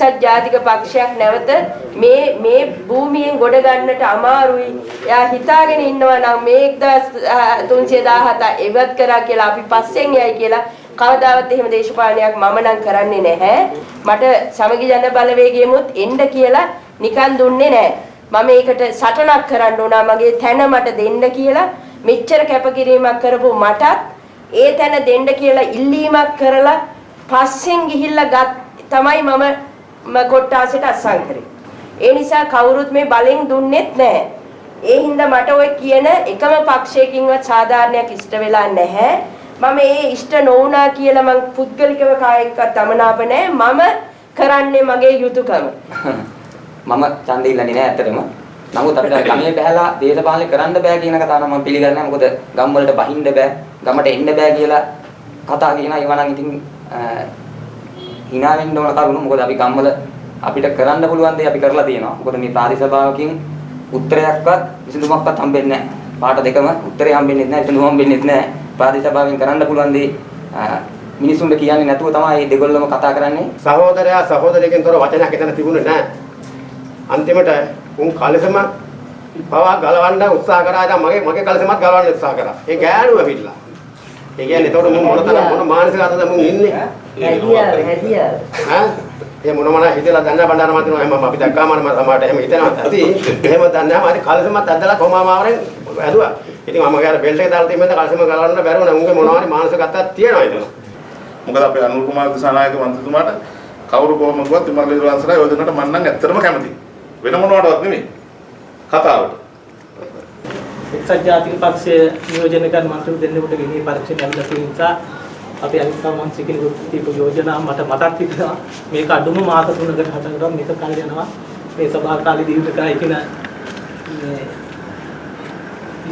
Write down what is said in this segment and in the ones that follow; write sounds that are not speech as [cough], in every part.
එක්සත් ජාතික පක්ෂයක් නැවත මේ මේ භූමියෙන් ගොඩ ගන්නට අමාරුයි. එයා හිතාගෙන ඉන්නවා නම් මේ 1317 එවත් කරා කියලා අපි පස්සෙන් යයි කියලා කවදාවත් එහෙම දේශපාලනයක් මම නම් කරන්නේ නැහැ. මට සමගි ජන බලවේගයෙමුත් එන්න කියලා නිකන් දුන්නේ නැහැ. මම ඒකට සටනක් කරන්න උනා මගේ තැන මට දෙන්න කියලා මෙච්චර කැපකිරීමක් කරපු මටත් ඒ තැන දෙන්න කියලා ඉල්ලීමක් කරලා පස්සෙන් ගිහිල්ලා ගත් තමයි මම කොට්ටාසෙට අස්සම් කරේ. ඒ නිසා කවුරුත් මේ බලෙන් දුන්නෙත් නැහැ. ඒ හින්දා මට ওই කියන එකම පක්ෂයකින්වත් සාධාරණයක් ඉෂ්ට වෙලා නැහැ. මම ඒ ඉෂ්ට නොවුනා කියලා මං පුද්ගලිකව කායෙක්වත් අමනාප නැහැ. මම කරන්නේ මගේ යුතුයකම. [laughs] මම ඡන්දෙ ඉල්ලන්නේ නැහැ ඇත්තටම. නමුත් අපිට [laughs] ගමේ බහැලා දේශපාලනය කරන්න බෑ කියන කතාව නම් මම පිළිගන්නේ නැහැ. මොකද ගම් වලට බහින්න බෑ, ගමට එන්න බෑ කියලා කතා කියනවා. ඒවා නම් ඉතින් hina වෙන්න ඕන කරුණු. මොකද අපි ගම්වල අපිට කරන්න පුළුවන් දේ අපි කරලා තියෙනවා. මොකද මේ ප්‍රාදේශභාවකින් උත්තරයක්වත් විසඳුමක්වත් හම්බෙන්නේ නැහැ. පාට දෙකම උත්තරේ හම්බෙන්නේ නැහැ, විසඳුම හම්බෙන්නේ නැහැ. ප්‍රාදේශභාවයෙන් කරන්න පුළුවන් දේ මිනිසුන්ට කියන්නේ නැතුව තමයි මේ දෙගොල්ලම කතා කරන්නේ. සහෝදරයා සහෝදරියකින් තොර වචනයක් එතන තිබුණේ නැහැ. අන්තිමට උන් කලසම පවා ගලවන්න උත්සාහ කරා ඉතින් මගේ මගේ කලසමත් ගලවන්න උත්සාහ කරා. ඒ ගෑනුව පිටලා. ඒ කියන්නේ එතකොට මුන් මොනතරම් මොන මානසික අතද මුන් ඉන්නේ? හැදියාව හැදියාව. ඈ? ඒ මොන මොන හිතලා දන්න බණ්ඩාර මතිනවා එහෙම අපි දැක්කාම මම සමහරට එහෙම හිතනවා ඇති. එහෙම දන්නේ නැහැ. මම කලසමත් ඇදලා කොමාමාවරෙන් ඇදුවා. ඉතින් මම ගාර බෙල්ට් එක දාලා තිබෙන්න කලසම ගලවන්න බැරුව නම් උන්ගේ මොනවා හරි මානසික අතක් තියෙනවා ඉතින්. මොකද අපේ අනුර කුමාර දිසානායක මන්ත්‍රීතුමාට කවුරු කොහොම කිව්වත් විමල් වංශලා යෝජනකට මම නම් ඇත්තටම කැමතියි. වෙන මොනවටවත් නෙමෙයි. කතාවට. එක්සත් ජාතික පක්ෂයේ නියෝජනය කරන මන්ත්‍රී දෙන්නෙකුට ගෙනී පරීක්ෂණ ලැබිලා තියෙන නිසා අපි අනිත් සමන්ත්‍රී කෙනෙකුට දීපු යෝජනා මට මතක් හිටිනවා මේක අඩුම මාස තුනකට හදනකොට මේක කල් යනවා. මේ සභා කාලේ දීර්ඝකාලය කියන මේ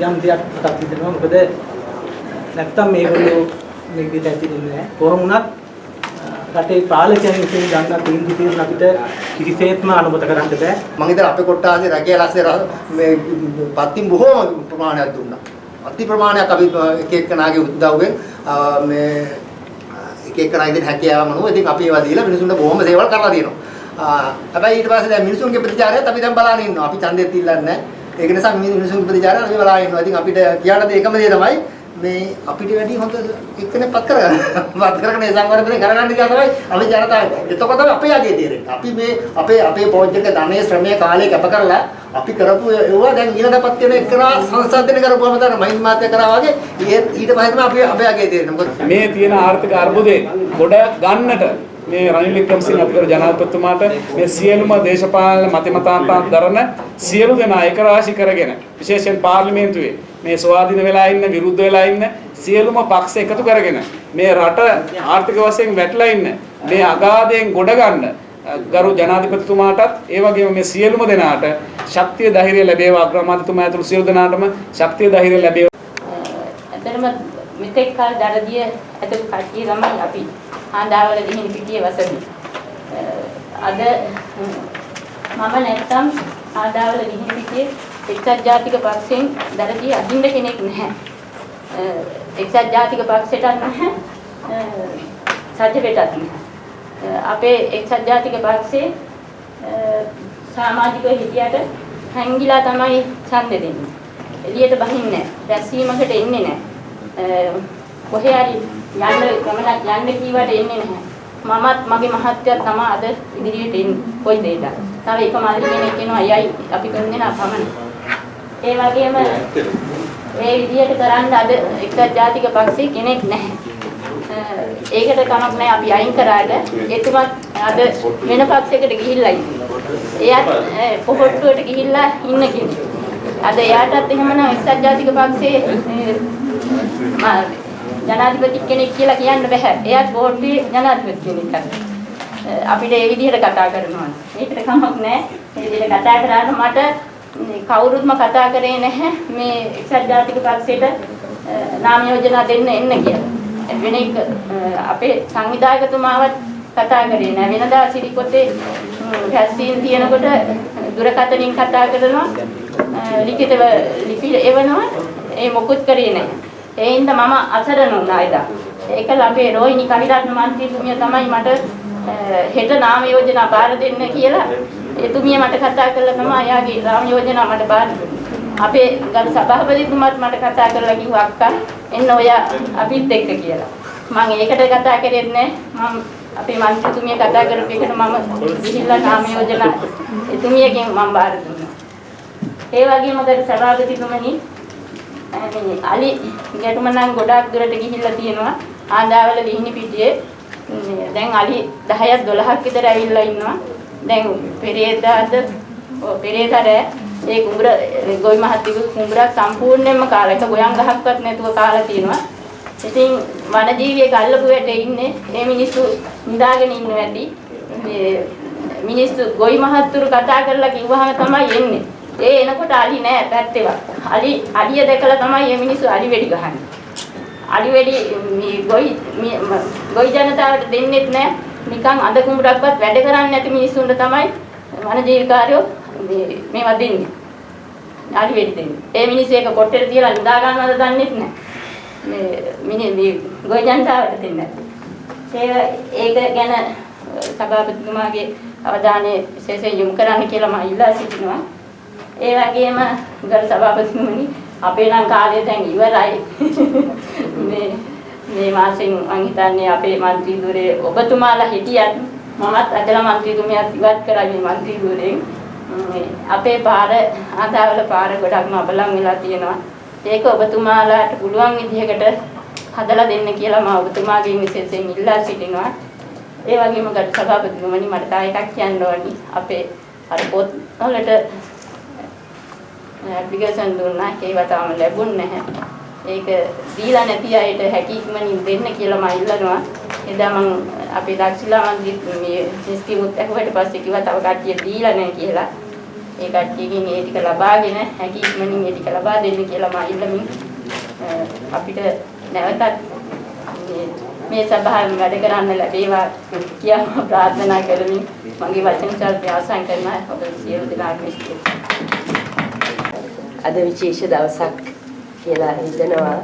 යම් දෙයක් මතක් හිතෙනවා මොකද නැත්තම් මේගොල්ලෝ මේක දැතින්නේ නැහැ. කොහොම වුණත් රටේ පාලකයන් විසින් ගන්න තීන්දුව తీරන අපිට කිසිසේත්ම අනුමත කරන්න බෑ. මම ඉතින් අපේ කොට්ටාසේ රැකියා ලස්සේ මේ පත්තින් බොහෝම ප්‍රමාණයක් දුන්නා. අති ප්‍රමාණයක් අපි එක එක්කනාගේ උදව්වෙන් මේ එක එක්කනාගේ හැකියාව මනුව ඉතින් අපි ඒවා දීලා මිනිසුන්ට බොහොම සේවල් කරලා තියෙනවා. හැබැයි ඊට පස්සේ දැන් මිනිසුන්ගේ ප්‍රතිචාරයත් අපි දැන් බලන්න ඉන්නවා. අපි ඡන්දෙත් ඉල්ලන්නේ නැහැ. ඒක නිසා මිනිසුන්ගේ ප්‍රතිචාරය අපි බලන්න ඉන්නවා. ඉතින් අපිට කියන්න දේ එකම දේ තමයි මේ අපිට වැඩි හොඳ එක්කෙනෙක් පත් කරගන්න. [laughs] පත් කරගෙන ඒ සංවර්ධනය කරගන්න කියලා තමයි අපි ජනතාව. එතකොට තමයි අපේ යගේ තීරෙන්නේ. අපි මේ අපේ අපේ පෝජ්ජක ධනයේ ශ්‍රමයේ කාලය කැප කරලා අපි කරපු ඒවා දැන් ඊළඟපත් වෙන එකනා සංසන්දනය කරපුවම තමයි මහින් මාත්‍ය කරා වගේ ඊට පස්සේ තමයි අපි අපේ යගේ තීරෙන්නේ. මොකද මේ තියෙන ආර්ථික අර්බුදේ ගොඩ ගන්නට මේ රනිල් වික්‍රමසිංහ අපිකර ජනාධිපතිතුමාට මේ සියලුම දේශපාලන මතිමතාන්තයන් දරන සියලු දෙනා එක රාශි කරගෙන විශේෂයෙන් පාර්ලිමේන්තුවේ මේ ස්වාධීන වෙලා ඉන්න විරුද්ධ වෙලා ඉන්න සියලුම පක්ෂ එකතු කරගෙන මේ රට ආර්ථික වශයෙන් වැටලා ඉන්න මේ අගාධයෙන් ගොඩ ගන්න ගරු ජනාධිපතිතුමාටත් ඒ වගේම මේ සියලුම දෙනාට ශක්තිය ධෛර්යය ලැබේවා අග්‍රාමාත්‍යතුමා ඇතුළු සියලු දෙනාටම ශක්තිය ධෛර්යය ලැබේවා ඇත්තටම මෙතෙක් කල දරදිය ඇතුළු කට්ටිය තමයි අපි හාඳාවල දිහින් පිටියේ වසමි. අද මම නැත්තම් හාඳාවල දිහින් පිටියේ එක්සත් ජාතික පක්ෂයෙන් දරදිය අදින්න කෙනෙක් නැහැ. එක්සත් ජාතික පක්ෂයටත් නැහැ. සජ්ජපෙටත් නැහැ. අපේ එක්සත් ජාතික පක්ෂයේ සමාජිකව හිටියට හැංගිලා තමයි ඡන්දෙ දෙන්නේ. එළියට බහින්නේ නැහැ. රැස්වීමකට එන්නේ නැහැ. කොහේ හරි යන්න ගමනක් යන්න කීවට එන්නේ නැහැ. මමත් මගේ මහත්තයත් තමයි අද ඉදිරියට එන්නේ. කොයි දෙයකට. තව එක මාළි කෙනෙක් එනවා අයයි අපි තුන් දෙනා පමණයි. ඒ වගේම මේ විදිහට කරන්න අද එක්සත් ජාතික පක්ෂයේ කෙනෙක් නැහැ. ඒකට කමක් නැහැ අපි අයින් කරාට එතුමත් අද වෙන පක්ෂයකට ගිහිල්ලා. එයාත් පොහොට්ටුවට ගිහිල්ලා ඉන්න කෙනෙක්. අද එයාටත් එහෙමනම් එක්සත් ජාතික පක්ෂයේ ජනාධිපති කෙනෙක් කියලා කියන්න බෑ. එයාත් බෝඩ්ඩේ ජනාධිපති කෙනෙක්. අපිට ඒ විදිහට කතා කරනවා. ඒකට කමක් නැහැ. මේ විදිහට කතා කරාට මට කවුරුත්ම කතා කරේ නැහැ මේ එක්සත් ජාතික පක්ෂයට නාම යෝජනා දෙන්න එන්න කියලා. වෙන එක අපේ සංවිධායකතුමාවත් කතා කරේ නැහැ. වෙනදා සිරිකොතේ රැස්වීම තියෙනකොට දුරකථනින් කතා කරනවා ලිඛිතව ලිපි එවනවා ඒ මොකුත් කරේ නැහැ. ඒ හින්දා මම අසරණ වුණා එදා. ඒකල අපේ රෝහිණි කවිරත්න මන්ත්‍රීතුමිය තමයි මට හෙට නාම යෝජනා බාර දෙන්න කියලා එතුමිය මට කතා කළා තමයි එයාගේ නාම යෝජනා මට බාර අපේ ගල් සභාපතිතුමාත් මට කතා කරලා කිව්වා අක්කා එන්න ඔය අපිත් එක්ක කියලා. මම ඒකට කතා කරෙත් නෑ. මම අපේ මන්ත්‍රීතුමිය කතා කරපු එකට මම ගිහිල්ලා නාම යෝජනා එතුමියගෙන් මම බාර දුන්නා. ඒ වගේම ගල් සභාපතිතුමනි මේ අලි ගැටුම නම් ගොඩාක් දුරට ගිහිල්ලා තියෙනවා. ආන්දාවල ලිහිණි පිටියේ මේ දැන් අලි 10ක් 12ක් විතර ඇවිල්ලා ඉන්නවා. දැන් පෙරේදාද ඔව් පෙරේදාද ඒ කුඹුර ගොවි මහත්තයෙකු කුඹුරක් සම්පූර්ණයෙන්ම කාලා එක ගොයන් ගහක්වත් නැතුව කාලා තියෙනවා. ඉතින් වනජීවියෙක් අල්ලපු වැටේ ඉන්නේ මේ මිනිස්සු නිදාගෙන ඉන්න ඇති. මේ මිනිස්සු ගොවි මහත්තුරු කතා කරලා කිව්වහම තමයි එන්නේ. ඒ එනකොට අලි නෑ පැත්තේවත්. අලි අලිය දැකලා තමයි මේ මිනිස්සු අලි වෙඩි ගහන්නේ. අලි වෙඩි මේ ගොයි මේ ගොයි ජනතාවට දෙන්නෙත් නෑ. නිකන් අඳ කුඹරක්වත් වැඩ කරන්නේ නැති මිනිස්සුන්ට තමයි වනජීවිකාරයෝ මේ මේවා දෙන්නේ. අලි වෙඩි දෙන්නේ. ඒ මිනිස්සු ඒක කොට්ටේට තියලා නිදා ගන්නවද දන්නෙත් නෑ. මේ මිනි මේ ගොයි ජනතාවට දෙන්නේ නැහැ. ඒක ගැන සභාපතිතුමාගේ අවධානය විශේෂයෙන් යොමු කරන්න කියලා මම ඉල්ලා සිටිනවා. ඒ වගේම ගරු සභාපතිතුමනි අපේ නම් කාලය දැන් ඉවරයි. [laughs] මේ මේ මාසෙම මං හිතන්නේ අපේ മന്ത്രി ධුරේ ඔබතුමාලා හිටියත් මමත් අදලා മന്ത്രി ධුමියත් ඉවත් කරා මේ മന്ത്രി ධුරෙන් අපේ පාර ආදාවල පාර ගොඩක්ම අබලන් වෙලා තියෙනවා. ඒක ඔබතුමාලාට පුළුවන් විදිහකට හදලා දෙන්න කියලා මම ඔබතුමාගෙන් විශේෂයෙන් ඉල්ලා සිටිනවා. ඒ වගේම ගරු සභාපතිතුමනි මට තව එකක් කියන්න ඕනි. අපේ අර පොත් වලට ඇප්ලිකේෂන් දුන්නා ඒවා තාම ලැබුණ නැහැ. ඒක දීලා නැති අයට හැකි ඉක්මනින් දෙන්න කියලා මම ඉල්ලනවා. එදා මම අපේ දක්ෂිලා මන්ත්‍රී මේ නිස්කිමුත් ඇහුවට පස්සේ කිව්වා තව කට්ටිය දීලා නැහැ කියලා. ඒ කට්ටියකින් ඒ ටික ලබාගෙන හැකි ඉක්මනින් ඒ ටික ලබා දෙන්න කියලා මම ඉල්ලමින් අපිට නැවතත් මේ සභාවෙන් වැඩ කරන්න ලැබේවා කියලා ප්‍රාර්ථනා කරමින් මගේ වචන සල්පය ආසන් කරනවා ඔබ සියලු දෙනාටම අද විශේෂ දවසක් කියලා හිතනවා.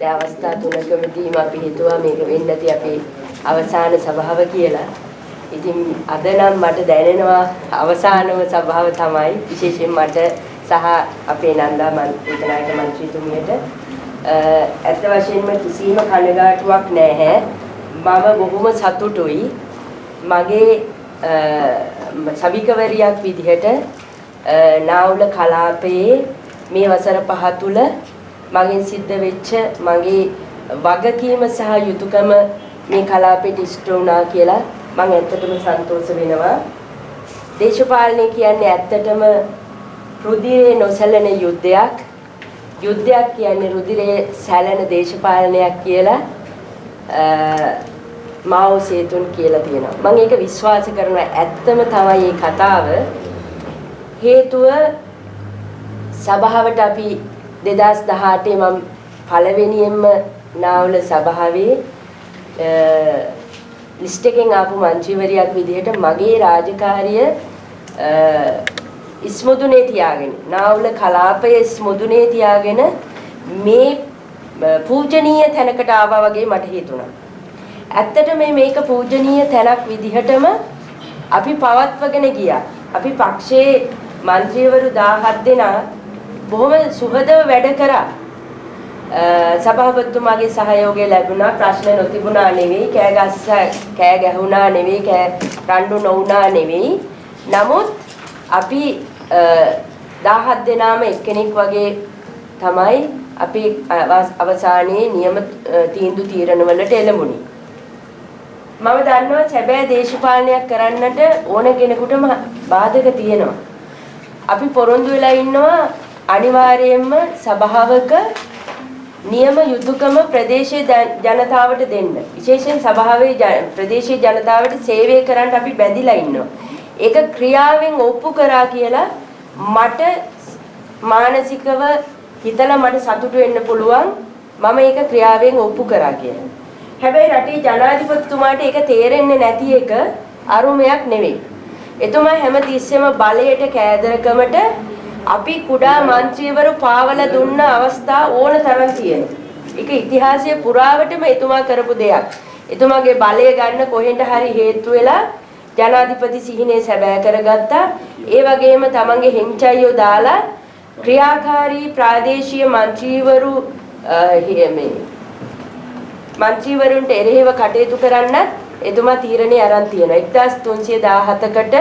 දැන් අවස්ථා තුනකමදීම අපි හිතුවා මේක වෙන්න ඇති අපේ අවසාන සභාව කියලා. ඉතින් අද නම් මට දැනෙනවා අවසානම සභාව තමයි විශේෂයෙන් මට සහ අපේ නන්දා මන්ත්‍රීනායක මන්ත්‍රීතුමියට ඇත්ත වශයෙන්ම කිසිම කනගාටුවක් නැහැ. මම බොහොම සතුටුයි. මගේ සවිකවරියක් විදිහට නාවුල කලාපයේ මේ වසර පහ තුල මගෙන් සිද්ධ වෙච්ච මගේ වගකීම සහ යුතුයකම මේ කලාපෙට ඉෂ්ට වුණා කියලා මම ඇත්තටම සන්තෝෂ වෙනවා. දේශපාලනය කියන්නේ ඇත්තටම රුධිරේ නොසැලෙන යුද්ධයක්. යුද්ධයක් කියන්නේ රුධිරේ සැලෙන දේශපාලනයක් කියලා මාओ සේතුන් කියලා තියෙනවා. මම ඒක විශ්වාස කරනවා ඇත්තම තමයි මේ කතාව. හේතුව සභාවට අපි 2018 මම පළවෙනියෙන්ම නාවල සභාවේ ලිස්ට් එකෙන් ආපු මන්ත්‍රීවරියක් විදිහට මගේ රාජකාරිය ඉස්මුදුනේ තියාගෙන නාවල කලාපය ඉස්මුදුනේ තියාගෙන මේ පූජනීය තැනකට ආවා වගේ මට හිතුණා. ඇත්තට මේ මේක පූජනීය තැනක් විදිහටම අපි පවත්වගෙන ගියා. අපි පක්ෂයේ മന്ത്രിවරු 17 දෙනා බොහොම සුහදව වැඩ කරා. සභාපතිතුමාගේ සහයෝගය ලැබුණා ප්‍රශ්න නොතිබුණා නෙවෙයි කෑ ගස්ස කෑ ගැහුණා නෙවෙයි කෑ රණ්ඩු නොවුණා නෙවෙයි. නමුත් අපි 17 දෙනාම එක්කෙනෙක් වගේ තමයි අපි අවසානයේ නියම තීන්දුව තීරණ වලට එළඹුණේ. මම දන්නවා සැබෑ දේශපාලනයක් කරන්නට ඕන කෙනෙකුටම බාධක තියෙනවා. අපි පොරොන්දු වෙලා ඉන්නවා අනිවාර්යයෙන්ම සභාවක නියම යුතුයකම ප්‍රදේශයේ ජනතාවට දෙන්න. විශේෂයෙන් සභාවේ ප්‍රදේශීය ජනතාවට සේවය කරන්න අපි බැඳිලා ඉන්නවා. ඒක ක්‍රියාවෙන් ඔප්පු කරා කියලා මට මානසිකව හිතලා මට සතුටු වෙන්න පුළුවන්. මම ඒක ක්‍රියාවෙන් ඔප්පු කරා කියලා. හැබැයි රටේ ජනාධිපතිතුමාට ඒක තේරෙන්නේ නැති එක අරුමයක් නෙවෙයි. එතුමා හැම තිස්සෙම බලයට කෑදරකමට අපි කුඩා മന്ത്രിවරු පාවල දුන්න අවස්ථා ඕන තරම් තියෙනවා. ඒක ඉතිහාසයේ පුරාවටම එතුමා කරපු දෙයක්. එතුමාගේ බලය ගන්න කොහෙන්ද හරි හේතු වෙලා ජනාධිපති සිහිනේ සැබෑ කරගත්තා. ඒ වගේම තමන්ගේ හෙංචයියෝ දාලා ක්‍රියාකාරී ප්‍රාදේශීය മന്ത്രിවරු මේ മന്ത്രിවරුන්ට එරෙහිව කටයුතු කරන්නත් එතුමා තීරණේ අරන් තියෙනවා. 1317කට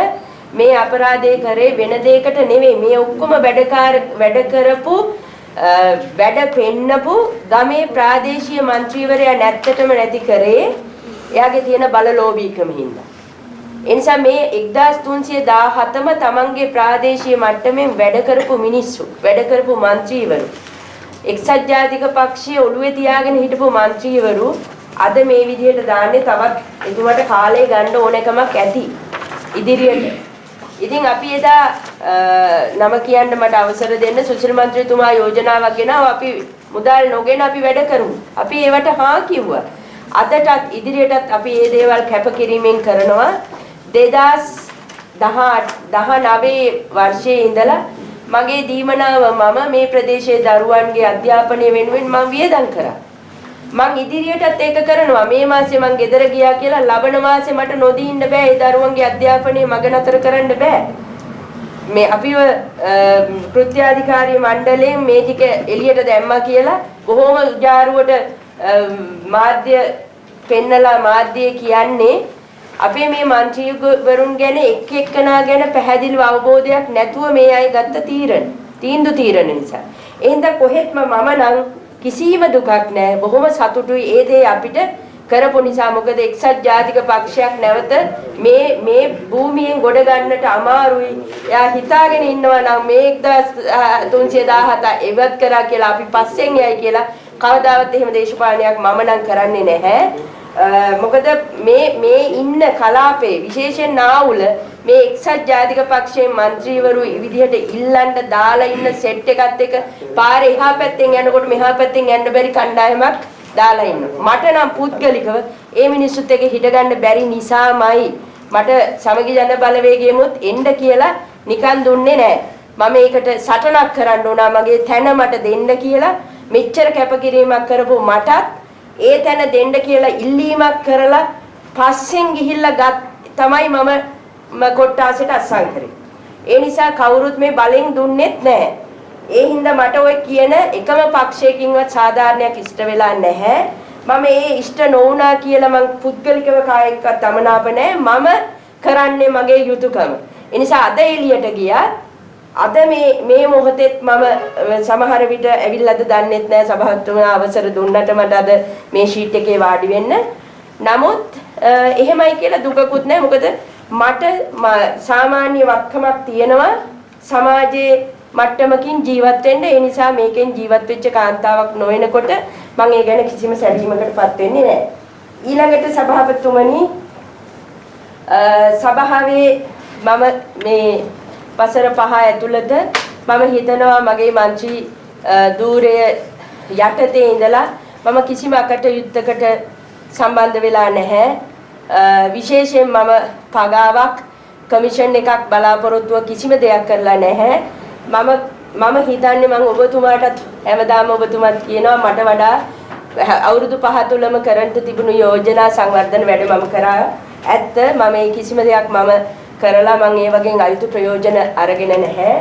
මේ අපරාධය කරේ වෙන දෙයකට නෙවෙයි. මේ ඔක්කොම වැඩකාර වැඩ කරපු වැඩ පෙන්නපු ගමේ ප්‍රාදේශීය മന്ത്രിවරයා නැත්තටම නැති කරේ එයාගේ තියෙන බලලෝභීකම හින්දා. එනිසා මේ 1317ම තමන්ගේ ප්‍රාදේශීය මට්ටමින් වැඩ කරපු මිනිස්සු වැඩ කරපු മന്ത്രിවරු එක්සත් ජාතික පක්ෂයේ ඔළුවේ තියාගෙන හිටපු മന്ത്രിවරු අද මේ විදිහට දාන්නේ තවත් එතුමාට කාලය ගන්න ඕනකමක් ඇති ඉදිරියට. ඉතින් අපි එදා නම කියන්න මට අවසර දෙන්න සුසිල් මන්ත්‍රීතුමා යෝජනාවක් ගෙනාව අපි මුදල් නොගෙන අපි වැඩ කරමු. අපි ඒවට හා කිව්වා. අදටත් ඉදිරියටත් අපි මේ දේවල් කැපකිරීමෙන් කරනවා. 2019 වර්ෂයේ ඉඳලා මගේ දීමනාව මම මේ ප්‍රදේශයේ දරුවන්ගේ අධ්‍යාපනය වෙනුවෙන් මම වියදම් කරා. මං ඉදිරියටත් ඒක කරනවා. මේ මාසේ මං ගෙදර ගියා කියලා ලබන මාසේ මට නොදී ඉන්න බෑ. ඒ දරුවන්ගේ අධ්‍යාපනයේ මග නතර කරන්න බෑ. මේ අපිව කෘත්‍යාධිකාරී මණ්ඩලයෙන් මේ ටික එළියට දැම්මා කියලා කොහොම ජාරුවට මාධ්‍ය පෙන්නලා මාධ්‍යය කියන්නේ අපේ මේ මන්ත්‍රීවරුන් ගැන එක් එක්කනා ගැන පැහැදිලි අවබෝධයක් නැතුව මේ අය ගත්ත තීරණ තීන්දුව තීරණ නිසා. එහෙනම් කොහෙත්ම මම නම් කිසිම දුකක් නැහැ බොහොම සතුටුයි ඒ දේ අපිට කරපු නිසා මොකද එක්සත් ජාතික පක්ෂයක් නැවත මේ මේ භූමියෙන් ගොඩ ගන්නට අමාරුයි. එයා හිතාගෙන ඉන්නවා නම් මේ 1317 එවත් කරා කියලා අපි පස්සෙන් යයි කියලා කවදාවත් එහෙම දේශපාලනයක් මම නම් කරන්නේ නැහැ. මොකද මේ මේ ඉන්න කලාපේ විශේෂයෙන් නාවුල මේ එක්සත් ජාතික පක්ෂයේ മന്ത്രിවරු විදිහට ඉල්ලන්න දාලා ඉන්න සෙට් එකත් එක පාරේ එහා පැත්තෙන් යනකොට මෙහා පැත්තෙන් යන්න බැරි කණ්ඩායමක් දාලා ඉන්නවා. මට නම් පුද්ගලිකව ඒ මිනිස්සුත් එක්ක හිටගන්න බැරි නිසාමයි මට සමගි ජන බලවේගයමුත් එන්න කියලා නිකන් දුන්නේ නැහැ. මම ඒකට සටනක් කරන්න ඕනා මගේ තැන මට දෙන්න කියලා මෙච්චර කැපකිරීමක් කරපු මටත් ඒ තැන දෙන්න කියලා ඉල්ලීමක් කරලා පස්සෙන් ගිහිල්ලා ගත් තමයි මම කොට්ටාසෙට අස්සම් කරේ. ඒ නිසා කවුරුත් මේ බලෙන් දුන්නෙත් නැහැ. ඒ හින්දා මට ওই කියන එකම පක්ෂයකින්වත් සාධාරණයක් ඉෂ්ට වෙලා නැහැ. මම ඒ ඉෂ්ට නොවුනා කියලා මං පුද්ගලිකව කායෙක්වත් අමනාප නැහැ. මම කරන්නේ මගේ යුතුයකම. ඒ නිසා අද එළියට ගියා අද මේ මේ මොහොතෙත් මම සමහර විට ඇවිල්ලාද දන්නෙත් නැහැ සභාවතුමා අවසර දුන්නට මට අද මේ ෂීට් එකේ වාඩි වෙන්න. නමුත් එහෙමයි කියලා දුකකුත් නැහැ. මොකද මට සාමාන්‍ය වත්කමක් තියෙනවා සමාජයේ මට්ටමකින් ජීවත් වෙන්න. ඒ නිසා මේකෙන් ජීවත් වෙච්ච කාන්තාවක් නොවෙනකොට මම ඒ ගැන කිසිම සැලීමකටපත් වෙන්නේ නැහැ. ඊළඟට සභාපතිතුමනි සභාවේ මම මේ වසර පහ ඇතුළත මම හිතනවා මගේ මන්ත්‍රී ධූරය යටතේ ඉඳලා මම කිසිම අකටයුත්තකට සම්බන්ධ වෙලා නැහැ. විශේෂයෙන් මම පගාවක් කමිෂන් එකක් බලාපොරොත්තුව කිසිම දෙයක් කරලා නැහැ. මම මම හිතන්නේ මම ඔබතුමාටත් හැමදාම ඔබතුමාත් කියනවා මට වඩා අවුරුදු පහ තුලම කරන්ට තිබුණු යෝජනා සංවර්ධන වැඩ මම කරා ඇත්ත මම ඒ කිසිම දෙයක් මම කරලා මම ඒ වගේ අයුතු ප්‍රයෝජන අරගෙන නැහැ.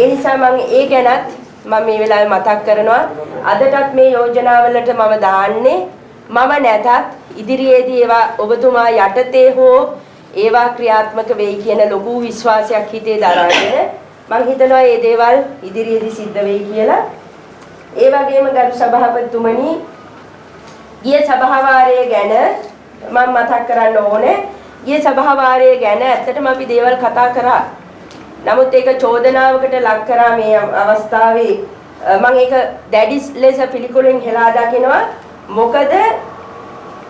ඒ නිසා මම ඒ ගැනත් මම මේ වෙලාවේ මතක් කරනවා. අදටත් මේ යෝජනාවලට මම දාන්නේ මම නැතත් ඉදිරියේදී ඒවා ඔබතුමා යටතේ හෝ ඒවා ක්‍රියාත්මක වෙයි කියන ලොකු විශ්වාසයක් හිතේ දරාගෙන මම හිතනවා මේ දේවල් ඉදිරියේදී සිද්ධ වෙයි කියලා. ඒ වගේම ගරු සභාපතිතුමනි ගිය සභාවාරය ගැන මම මතක් කරන්න ඕනේ ගිය සභාවාරය ගැන ඇත්තටම අපි දේවල් කතා කරා. නමුත් ඒක චෝදනාවකට ලක් කරා මේ අවස්ථාවේ මම ඒක දැඩි ලෙස පිළිකුලෙන් හෙලා දකිනවා. මොකද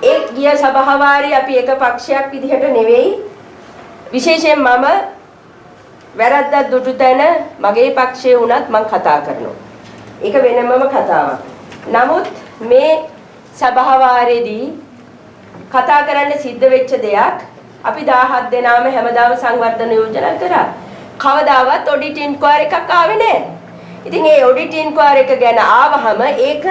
ඒ ගිය සභාවාරයේ අපි එක පක්ෂයක් විදිහට නෙවෙයි විශේෂයෙන් මම වැරද්දක් දුටු තැන මගේ පක්ෂයේ වුණත් මම කතා කරනවා. ඒක වෙනමම කතාවක්. නමුත් මේ සභාවාරයේදී කතා කරන්න සිද්ධ වෙච්ච දෙයක් අපි 17 දෙනාම හැමදාම සංවර්ධන යෝජනා කරා. කවදාවත් ඔඩිට් ඉන්ක්වයර් එකක් ආවේ නැහැ. ඉතින් ඒ ඔඩිට් ඉන්ක්වයර් එක ගැන ආවහම ඒක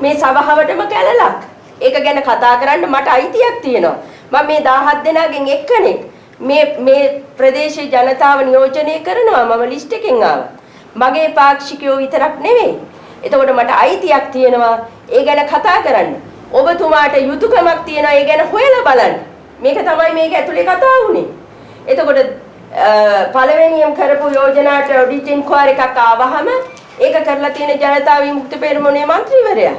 මේ සභාවටම කැලලක්. ඒක ගැන කතා කරන්න මට අයිතියක් තියෙනවා. මම මේ 17 දෙනාගෙන් එක්කෙනෙක්. මේ මේ ප්‍රදේශයේ ජනතාව නියෝජනය කරනවා මම ලිස්ට් එකෙන් ආවා. මගේ පාක්ෂිකයෝ විතරක් නෙවෙයි. එතකොට මට අයිතියක් තියෙනවා ඒ ගැන කතා කරන්න. ඔබතුමාට යුතුයකමක් තියෙනවා ඒ ගැන හොයලා බලන්න. මේක තමයි මේක ඇතුලේ කතා වුනේ. එතකොට පළවෙනියම් කරපු යෝජනාට ඔඩිට් ඉන්කුවරි එකක් ආවහම ඒක කරලා තියෙන ජනතා විමුක්ති පෙරමුණේ മന്ത്രിවරයා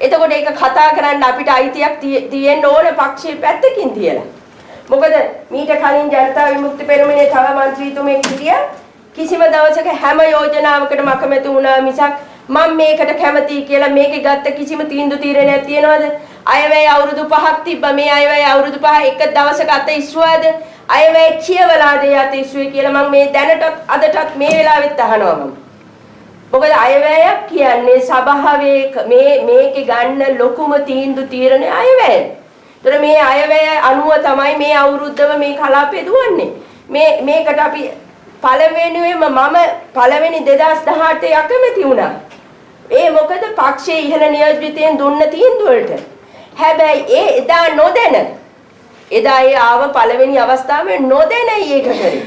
එතකොට ඒක කතා කරන්න අපිට අයිතියක් තියෙන්න ඕන පක්ෂයේ පැත්තකින් තියලා. මොකද මීට කලින් ජනතා විමුක්ති පෙරමුණේ තව മന്ത്രിතුමෙක් හිටියා. කිසිම දවසක හැම යෝජනාවකටම අකමැති වුණා මිසක් මම මේකට කැමතියි කියලා මේකේ ගත්ත කිසිම තීන්දුව తీරණයක් තියනවද? අයවැය අවුරුදු 5ක් තිබ්බා. මේ අයවැය අවුරුදු 5 එක දවසක අත ඉස්සුවාද? අයවැය කියවලාද යත ඉස්සුවේ කියලා මම මේ දැනටත් අදටත් මේ වෙලාවෙත් අහනවා මම. මොකද අයවැයක් කියන්නේ සභාවේ මේ මේකේ ගන්න ලොකුම තීන්දුව තීරණය අයවැය. ඒතර මේ අයවැය අනුව තමයි මේ අවුරුද්දම මේ කලාපය දුවන්නේ. මේ මේකට අපි පළවෙනිවෙම මම පළවෙනි 2018 අකමැති වුණා. ඒ මොකද පක්ෂයේ ඉහළ නියෝජිතයන් දුන්න තීන්දුව වලට. හැබැයි ඒ එදා නොදැන එදා ඒ ආව පළවෙනි අවස්ථාවේ නොදැනයි ඒක කරේ.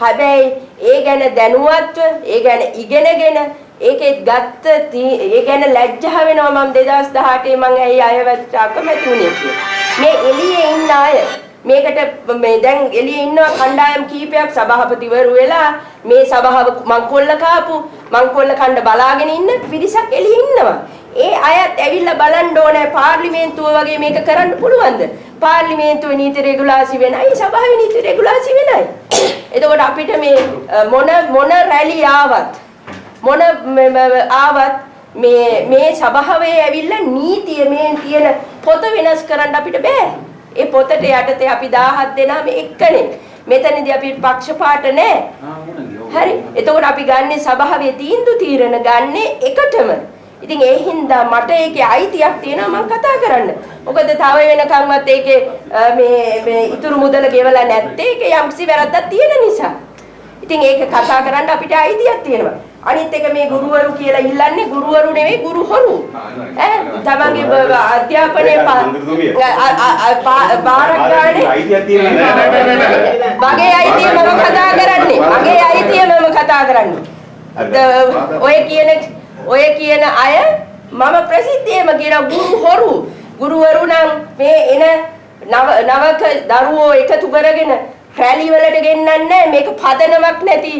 හැබැයි ඒ ගැන දැනුවත්ව ඒ ගැන ඉගෙනගෙන ඒකේ ගත්ත ඒ ගැන ලැජ්ජා වෙනවා මම 2018 මම ඇයි අයවත් අකමැති වුණේ කියලා. මේ එළියේ ඉන්න අය මේකට මේ දැන් එළියේ ඉන්න කණ්ඩායම් කීපයක් සභාපතිවරු වෙලා මේ සභාව මංකොල්ල කාපු මංකොල්ල කණ්ඩ බලාගෙන ඉන්න පිරිසක් එළියේ ඉන්නවා. ඒ අයත් ඇවිල්ලා බලන්න ඕනේ පාර්ලිමේන්තුව වගේ මේක කරන්න පුළුවන්ද? පාර්ලිමේන්තුවේ නීති රෙගුලාසි වෙනයි සභාවේ නීති රෙගුලාසි වෙනයි. එතකොට අපිට මේ මොන මොන රැලි ආවත් මොන ආවත් මේ මේ සභාවේ ඇවිල්ලා නීතිය මේ තියෙන පොත වෙනස් කරන්න අපිට බෑ. ඒ පොතට යටතේ අපි 17 දෙනාම එක්කනේ. මෙතනදී අපි පක්ෂපාත නැහැ. හරි. එතකොට අපි ගන්නේ සභාවේ තීන්දුව තීරණ ගන්නේ එකටම. ඉතින් ඒ හින්දා මට ඒකේ අයිතියක් තියෙනවා මම කතා කරන්න. මොකද තව වෙනකන්වත් ඒකේ මේ මේ ඉතුරු මුදල ගෙවලා නැත්තේ ඒකේ යම්කිසි වැරද්දක් තියෙන නිසා. ඉතින් ඒක කතා කරන්න අපිට අයිතියක් තියෙනවා. අනිත් එක මේ ගුරුවරු කියලා ඉල්ලන්නේ ගුරුවරු නෙවෙයි ගුරු හොරු. ඈ? තමන්ගේ අධ්‍යාපනයේ බාරක් ගානේ? මගේ අයිතිය මම කතා කරන්නේ. මගේ අයිතිය මම කතා කරන්නේ. ඔය කියන ඔය කියන අය මම ප්‍රසිද්ධියම කියන ගුරු හොරු. ගුරුවරු නම් මේ එන නවක දරුවෝ එකතු කරගෙන රැලි වලට ගෙන්නන්නේ මේක පදනමක් නැති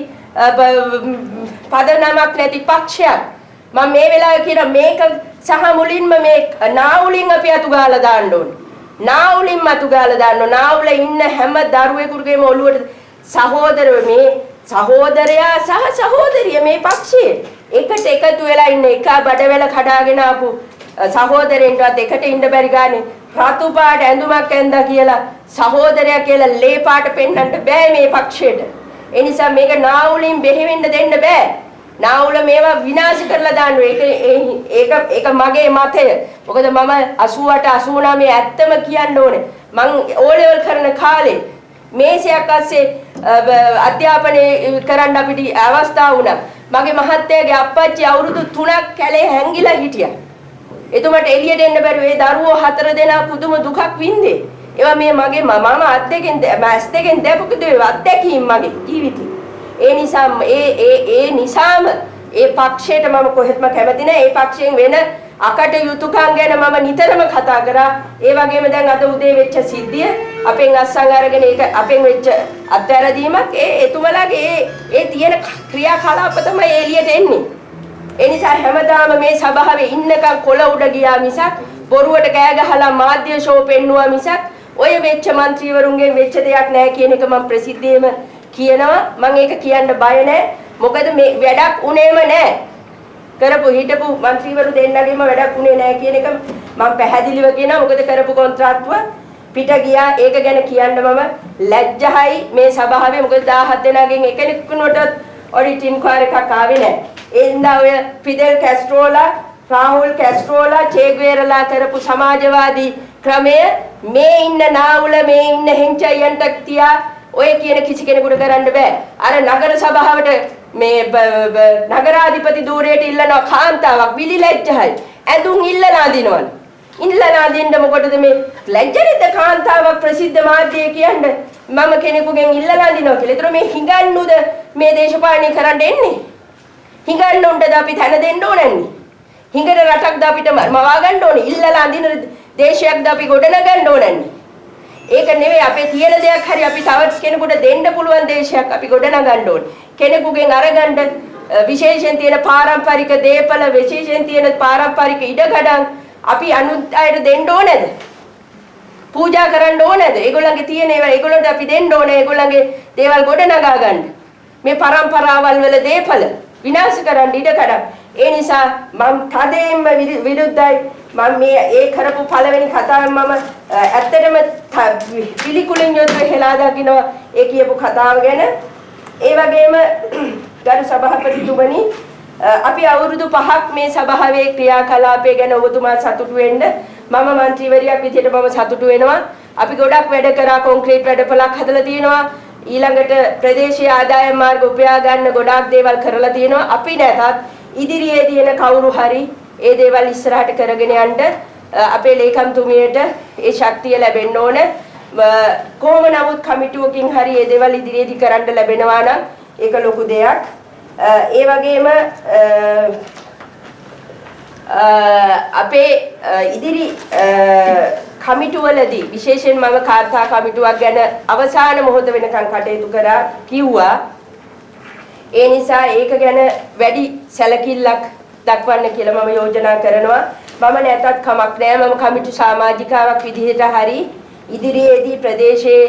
පදනමක් නැති පක්ෂයක්. මම මේ වෙලාවේ කියන මේක සහ මුලින්ම මේ නාවුලින් අපි අතු ගාලා දාන්න ඕනේ. නාවුලින් අතු ගාලා දාන්න ඕනේ. නාවුල ඉන්න හැම දරුවෙකුගේම ඔළුවට සහෝදර මේ සහෝදරයා සහ සහෝදරිය මේ පක්ෂයේ එකට එකතු වෙලා ඉන්න එක බඩවැල කඩාගෙන ආපු සහෝදරෙන්ටවත් එකට ඉන්න බැරි ගානේ රතු පාට ඇඳුමක් ඇඳා කියලා සහෝදරයා කියලා ලේ පාට පෙන්වන්න බෑ මේ පක්ෂයට. ඒ නිසා මේක නාවුලින් බෙහෙවෙන්න දෙන්න බෑ. නාවුල මේවා විනාශ කරලා දාන්න ඒක ඒක ඒක මගේ මතය. මොකද මම 88 89 ඇත්තම කියන්න ඕනේ. මං ඕ ලෙවල් කරන කාලේ මේසයක් අස්සේ අධ්‍යාපනය කරන්න අපිට අවස්ථාව වුණා. මගේ මහත්තයාගේ අප්පච්චි අවුරුදු 3ක් කැලේ හැංගිලා හිටියා. එතුමට එළියට එන්න බැරුව ඒ දරුවෝ හතර දෙනා පුදුම දුකක් වින්දේ. ඒවා මේ මගේ මම අත් දෙකෙන් මස් දෙකෙන් දැපුක දේ අත්දැකීම් මගේ ජීවිතේ. ඒ නිසා ඒ ඒ ඒ නිසාම ඒ පක්ෂයට මම කොහෙත්ම කැමති නැහැ. ඒ පක්ෂයෙන් වෙන අකට යුතුයකම් ගැන මම නිතරම කතා කරා. ඒ වගේම දැන් අද උදේ වෙච්ච සිද්ධිය අපෙන් අස්සන් අරගෙන ඒක අපෙන් වෙච්ච අත්හැරදීමක් ඒ එතුමලාගේ ඒ ඒ තියෙන ක්‍රියාකලාප තමයි එළියට එන්නේ. ඒ නිසා හැමදාම මේ සභාවේ ඉන්නකම් කොළ උඩ ගියා මිසක් බොරුවට කෑ ගහලා මාධ්‍ය ෂෝ පෙන්නුවා මිසක් ඔය වෙච්ච മന്ത്രിවරුන්ගේ වෙච්ච දෙයක් නැහැ කියන එක මම ප්‍රසිද්ධියේම කියනවා. මම ඒක කියන්න බය නැහැ මොකද මේ වැඩක් උනේම නැහැ කරපු හිටපු മന്ത്രിවරු දෙන්නගෙම වැඩක් උනේ නැහැ කියන එක මම පැහැදිලිව කියනවා. මොකද කරපු කොන්ත්‍රාත්තුව පිට ගියා. ඒක ගැන කියන්න මම ලැජ්ජයි මේ සභාවේ. මොකද 17 දෙනාගෙන් එකෙකුනට ඔඩිට් ඉන්ක්වයරි එකක් ආවේ නැහැ ඒ හින්දා ඔය ෆිදෙල් කැස්ට්‍රෝලා රාහුල් කැස්ට්‍රෝලා චේග්වේරලා කරපු සමාජවාදී ක්‍රමය මේ ඉන්න නාවුල මේ ඉන්න හෙංචයන්ට තියා ඔය කියන කිසි කෙනෙකුට කරන්න බෑ. අර නගර සභාවට මේ නගරාධිපති ධූරයට ඉල්ලනවා කාන්තාවක් විලිලැජ්ජයි. ඇඳුම් ඉල්ලලා අඳිනවලු. ඉල්ලලා දෙන්න මොකටද මේ ලැජ්ජනිත කාන්තාවක් ප්‍රසිද්ධ මාධ්‍යයේ කියන්නේ මම කෙනෙකුගෙන් ඉල්ලලා දිනවා කියලා. ඒතර මේ හිඟන්නුද මේ දේශපාලනය කරන්න එන්නේ? හිඟන්නුන්ටද අපි තැන දෙන්න ඕනන්නේ? හිඟන රටක්ද අපිට මවා ගන්න ඕනේ? ඉල්ලලා අඳින දේශයක්ද අපි ගොඩනගන්න ඕනන්නේ? ඒක නෙවෙයි අපේ තියෙන දෙයක් හරි අපි තවත් කෙනෙකුට දෙන්න පුළුවන් දේශයක් අපි ගොඩනගන්න ඕනේ. කෙනෙකුගෙන් අරගන්න විශේෂයෙන් තියෙන පාරම්පරික දේපල විශේෂයෙන් තියෙන පාරම්පරික ඉඩකඩම් අපි අනුත් අයට දෙන්න ඕනේද? පූජා කරන්න ඕනේද? ඒගොල්ලන්ගේ තියෙන ඒවා ඒගොල්ලන්ට අපි දෙන්න ඕනේ. ඒගොල්ලන්ගේ දේවල් ගොඩනගා ගන්න. මේ પરම්පරාවල් වල දේපල විනාශ කරන්න ඉඩකඩම්. ඒ නිසා මම තදයෙන්ම විරුද්ධයි. මම මේ ඒ කරපු පළවෙනි කතාව මම ඇත්තටම පිළිකුලින් යුතුව හෙලා දකිනවා ඒ කියපු කතාව ගැන. ඒ වගේම [clears throat] ගරු සභාපතිතුමනි අපි අවුරුදු 5ක් මේ සභාවේ ක්‍රියාකලාපය ගැන ඔබතුමා සතුටු වෙන්න මම മന്ത്രിවරියක් විදිහට මම සතුටු වෙනවා. අපි ගොඩක් වැඩ කරා කොන්ක්‍රීට් වැඩපලක් හදලා තියෙනවා. ඊළඟට ප්‍රදේශීය ආදායම් මාර්ග උපයා ගන්න ගොඩාක් දේවල් කරලා තියෙනවා. අපි නැතත් ඉදිරියේදී එන කවුරු හරි ඒ දේවල් ඉස්සරහට කරගෙන යන්න අපේ ලේකම්තුමියට ඒ ශක්තිය ලැබෙන්න ඕන. කොහොම නමුත් කමිටුවකින් හරි ඒ දේවල් ඉදිරියේදී කරන්න ලැබෙනවා නම් ඒක ලොකු දෙයක්. ඒ වගේම අපේ ඉදිරි කමිටුවලදී විශේෂයෙන් මම කාර්තා කමිටුවක් ගැන අවසාන මොහොත වෙනකන් කටයුතු කරා කිව්වා ඒ නිසා ඒක ගැන වැඩි සැලකිල්ලක් දක්වන්න කියලා මම යෝජනා කරනවා. මම නැතත් කමක් නෑ. මම කමිටු සමාජිකාවක් විදිහට හරි ඉදිරියේදී ප්‍රදේශයේ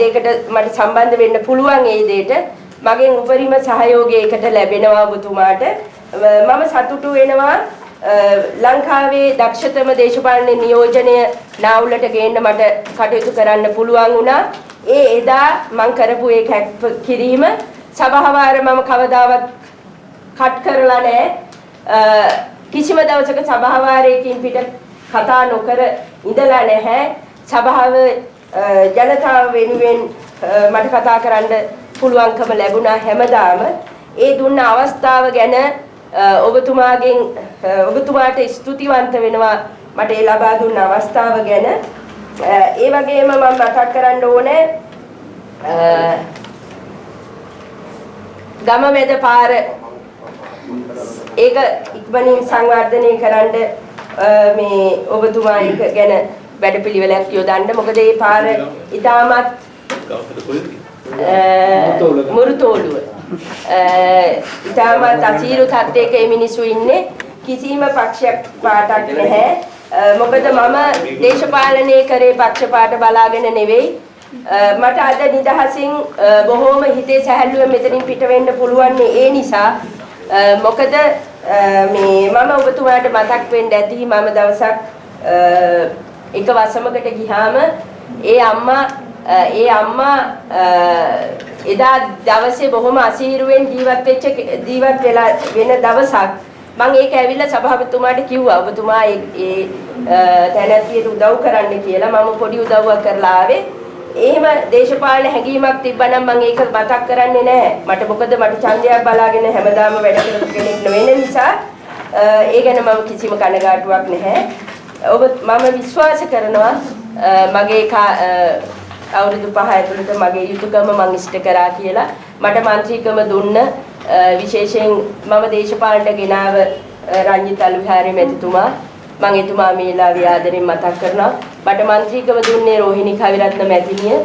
දෙයකට මට සම්බන්ධ වෙන්න පුළුවන් ඒ දෙයට මගෙන් උපරිම සහයෝගය ඒකට ලැබෙනවා ඔබතුමාට. මම සතුටු වෙනවා ලංකාවේ දක්ෂතම දේශපාලන නියෝජනය නාවුලට ගේන්න මට කටයුතු කරන්න පුළුවන් වුණා. ඒ එදා මම කරපු ඒ කැප් කිරීම සභාවාර මම කවදාවත් කට් කරලා නැහැ. කිසිම දවසක සභාවාරයකින් පිට කතා නොකර ඉඳලා නැහැ. සභාව ජනතාව වෙනුවෙන් මට කතා කරන්න පුළුවන්කම ලැබුණා හැමදාම. ඒ දුන්න අවස්ථාව ගැන ඔබතුමාගෙන් ඔබතුමාට ස්තුතිවන්ත වෙනවා මට ඒ ලබා දුන්න අවස්ථාව ගැන. ඒ වගේම මම මතක් කරන්න ඕනේ ගම මැද පාර ඒක ඉක්මනින් සංවර්ධනය කරන්න මේ ඔබතුමා ඒක ගැන වැඩපිළිවෙලක් යොදන්න. මොකද මේ පාර ඉතාමත් මුරුතෝලුව. ඉතාමත් අසීරු තත්ත්වයක මේ මිනිස්සු ඉන්නේ. කිසිම පක්ෂයක් පාටක් නැහැ. මොකද මම දේශපාලනය කරේ පක්ෂපාත බලාගෙන නෙවෙයි. Uh, මට අද නිදහසින් uh, බොහෝම හිතේ සැහැල්ලුවෙන් මෙතනින් පිට වෙන්න පුළුවන් ඒ නිසා uh, මොකද මේ මම ඔබතුමාට මතක් වෙන්න ඇති මම දවසක් එක වසමකට ගියාම ඒ අම්මා ඒ අම්මා එදා දවසේ බොහොම අසීරුවෙන් ජීවත් වෙච්ච ජීවත් වෙලා වෙන දවසක් මම ඒක ඇවිල්ලා සභාපතිතුමාට කිව්වා ඔබතුමා ඒ තැනැත්තියට උදව් කරන්න කියලා මම පොඩි උදව්වක් කරලා ආවේ. එහෙම දේශපාලන හැඟීමක් තිබ්බනම් මම ඒක මතක් කරන්නේ නැහැ. මට මොකද මට ඡන්දයක් බලාගෙන හැමදාම වැඩ කරපු කෙනෙක් නොවන නිසා ඒ ගැන මම කිසිම කනගාටුවක් නැහැ. ඔබ මම විශ්වාස කරනවා මගේ අවුරුදු පහ ඇතුළත මගේ යුතුයකම මම ඉෂ්ට කරා කියලා. මට මන්ත්‍රීකම දුන්න විශේෂයෙන් මම දේශපාලනට ගෙනාව රංජිත් අලුවිහාරි මැතිතුමා මම එතුමා මේලාවේ ආදරෙන් මතක් කරනවා. බට මන්ත්‍රීකව දුන්නේ රෝහිණී කවිරත්න මැතිණිය.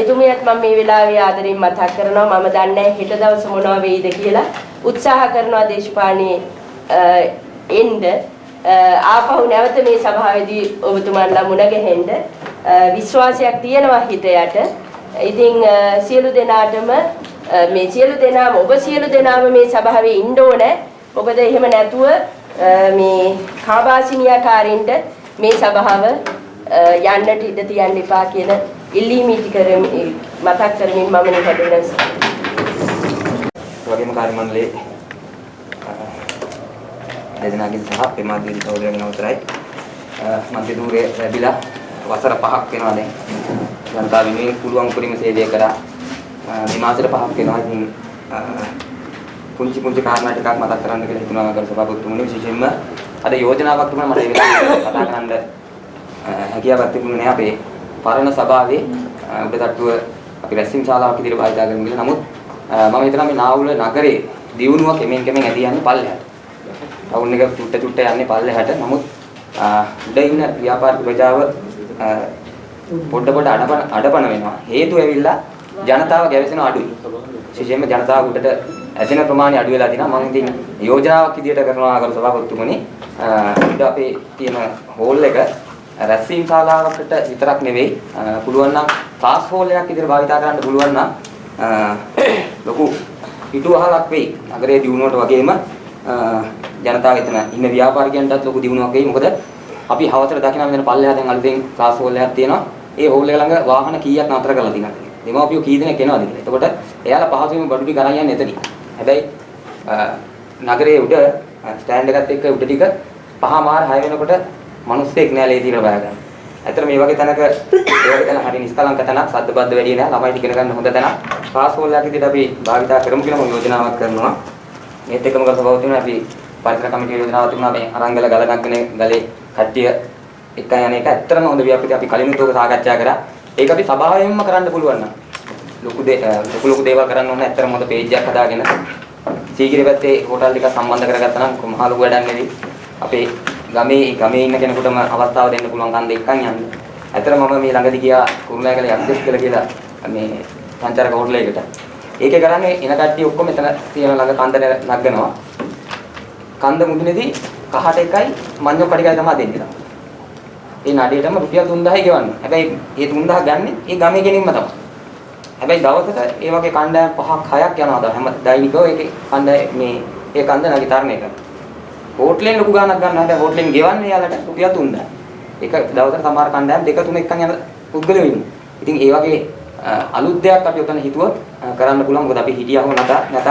එතුමියත් මම මේ වෙලාවේ ආදරෙන් මතක් කරනවා. මම දන්නේ හෙට දවස මොනවා වෙයිද කියලා. උත්සාහ කරනවා දේශපාලනයේ එන්න ආපහු නැවත මේ සභාවේදී ඔබතුමන්ලා මුණ ගැහෙන්න විශ්වාසයක් තියෙනවා හිතයට. ඉතින් සියලු දෙනාටම මේ සියලු දෙනාම ඔබ සියලු දෙනාම මේ සභාවේ ඉන්න ඕනේ. මොකද එහෙම නැතුව මේ කාබාසිනියාකාරින්ට මේ සභාව යන්නට ඉඩ තියන්න එපා කියන ඉල්ලීම ඉටි කරමින් මතක් කරමින් මම නිකඩන වගේම කාර්ය මණ්ඩලයේ දෙදෙනාගෙන් සහ පෙමාදීන් සහෝදරයන් අවසරයි. මන්ත්‍රී ධූරය ලැබිලා වසර 5ක් වෙනවා දැන් ජනතාව වෙනුවෙන් පුළුවන් උපරිම සේවය කරා මේ මාසෙට 5ක් වෙනවා. ඉතින් පුංචි පුංචි කාරණා ටිකක් මතක් කරන්න කියලා හිතුනවා ගරු සභාපතිතුමනි විශේෂයෙන්ම අද යෝජනාවක් තිබුණා මට ඒක කතා කරන්න අ, හැකියාවක් තිබුණේ නැහැ අපේ පරණ සභාවේ අ, උඩටට්ටුව අපි රැස්වීම් ශාලාවක් විදිහට භාවිතා කරමු කියලා. නමුත් අ, මම හිතනවා මේ නාවුල නගරේ දියුණුව කෙමෙන් කෙමෙන් ඇදී යන්නේ පල්ලෙහාට. ටවුන් එක චුට්ට චුට්ට යන්නේ පල්ලෙහාට. නමුත් අ, උඩ ඉන්න ව්‍යාපාරික ප්‍රජාව අ, පොඩ පොඩ අඩපන අඩපන වෙනවා. හේතුව ඇවිල්ලා ජනතාව ගැවසෙන අඩුයි. විශේෂයෙන්ම ජනතාව උඩට ඇදෙන ප්‍රමාණය අඩු වෙලා තිනවා. මම ඉතින් යෝජනාවක් විදිහට කරනවා කරු සභාපතිතුමනි. අ, උඩ අපේ තියෙන හෝල් එක රැස්වීම් ශාලාවකට විතරක් නෙවෙයි අ, පුළුවන් නම් ක්ලාස් හෝල් එකක් විදිහට භාවිතා කරන්න පුළුවන් නම් අ, ලොකු පිටුවහලක් වෙයි. නගරයේ දියුණුවට වගේම අ, ජනතාව එතන ඉන්න ව්‍යාපාරිකයන්ටත් ලොකු දියුණුවක් වෙයි. මොකද අපි හවසට දකිනවා මෙතන පල්ලෙහා දැන් අලුතෙන් ක්ලාස් හෝල් එකක් තියෙනවා. ඒ හෝල් එක ළඟ වාහන කීයක් නතර කරලා තියෙනවද? දෙමාපියෝ කී දෙනෙක් එනවද කියලා. එතකොට එයාලා පහසුවෙන් බඩු ටික අරන් යන්නේ එතනින්. හැබැයි අ, නගරයේ උඩ ස්ටෑන්ඩ් එකත් එක්ක උඩ ටික පහමාර හය වෙනකොට මිනිස්සෙක් නෑ ලේසියට බය ගන්න. ඇත්තට මේ වගේ තැනක ඒ වගේ තැන හරි නිස්කලංක තැනක් සද්ද බද්ද වැඩි නෑ ළමයිට ඉගෙන ගන්න හොඳ තැනක්. ක්ලාස් හෝල් එකක් විදිහට අපි භාවිතා කරමු කියලා මම යෝජනාවක් කරනවා. මේත් එක්කම කරසබව තියෙනවා අපි පරිසර කමිටුවේ යෝජනාවක් තිබුණා මේ අරංගල ගල නග්ගනේ ගලේ කට්ටිය එක යන එක ඇත්තටම හොඳ ව්‍යාපෘති අපි කලිනුත් ඔක සාකච්ඡා කරා. ඒක අපි සභාවෙන්ම කරන්න පුළුවන් නම් ලොකු දේ අ, ලොකු ලොකු දේවල් කරන්න ඕන ඇත්තටම හොඳ පේජ් එකක් හදාගෙන සීගිරි පැත්තේ හෝටල් ටික සම්බන්ධ කරගත්තා නම් මහ ලොකු වැඩක් නෙවෙයි. අපේ ගමේ ගමේ ඉන්න කෙනෙකුටම අවස්ථාව දෙන්න පුළුවන් කන්ද එක්කන් යන්න. ඇත්තටම මම මේ ළඟදී ගියා කුරුණෑගල යක්දෙස් කියලා කියලා මේ සංචාරක හෝටල් එකකට. ඒකේ කරන්නේ එන කට්ටිය ඔක්කොම එතන තියෙන ළඟ කන්ද නගනවා. කන්ද මුදුනේදී කහට එකයි මඤ්ඤොක් කඩිකයි තමයි දෙන්නේ. ඒ නඩේටම රුපියල් 3000යි ගෙවන්න. හැබැයි ඒ 3000 ගන්න ඒ ගමේ කෙනින්ම තමයි. හැබැයි දවසට ඒ වගේ කණ්ඩායම් පහක් හයක් යනවා හැම දෛනිකව ඒකේ කණ්ඩායම් මේ ඒ කන්ද නගිතරණය කරනවා. හෝටලෙන් ලොකු ගාණක් ගන්න හැබැයි හෝටලෙන් ගෙවන්නේ යාලට රුපියල් 3000. ඒක දවසට සමහර කණ්ඩායම් දෙක තුන එකන් යන පුද්ගලයෝ ඉන්නවා. ඉතින් ඒ වගේ අ, අලුත් දෙයක් අපි උතන හිතුවොත් අ, කරන්න පුළුවන්. මොකද අපි හිටියම නැත නැත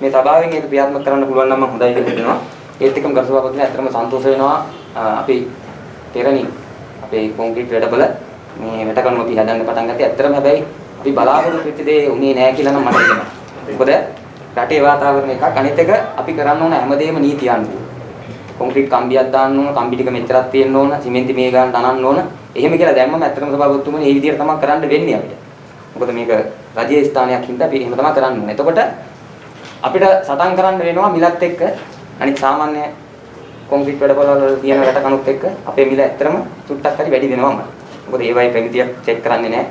මේ සභාවෙන් ඒක ක්‍රියාත්මක කරන්න පුළුවන් නම් මම හොඳයි කියලා හිතනවා. ඒත් එක්කම ගරුසභාපතිතුමනි ඇත්තටම සන්තෝෂ වෙනවා අ, අපි පෙරණි අපේ කොන්ක්‍රීට් වැඩබල මේ වැටකණු අපි හදන්න පටන් ගත්තේ ඇත්තටම හැබැයි අපි බලාපොරොත්තු වෙච්ච දේ උනේ නැහැ කියලා නම් මට හිතෙනවා. මොකද රටේ වාතාවරණ එකක් අනිත් එක අපි කරන්න ඕන හැමදේම නීති අනුව. කොන්ක්‍රීට් කම්බියක් දාන්න ඕන, කම්බි ටික මෙච්චරක් තියෙන්න ඕන, සිමෙන්ති මේ ගාන දනන්න ඕන. එහෙම කියලා දැම්මම ඇත්තටම සභාපතිතුමනි මේ විදිහට තමයි කරන්න වෙන්නේ අපිට. මොකද මේක රජයේ ස්ථානයක් හින්දා අපි එහෙම තමයි කරන්න ඕනේ. එතකොට අපිට සටන් කරන්න වෙනවා මිලත් එක්ක අනිත් සාමාන්‍ය කොන්ක්‍රීට් වැඩපොළ වල තියෙන රට කණුත් එක්ක අපේ මිල ඇත්තටම චුට්ටක් හරි වැඩි වෙනවම. මොකද ඒවයි ප්‍රමිතියක් චෙක් කරන්නේ නැහැ.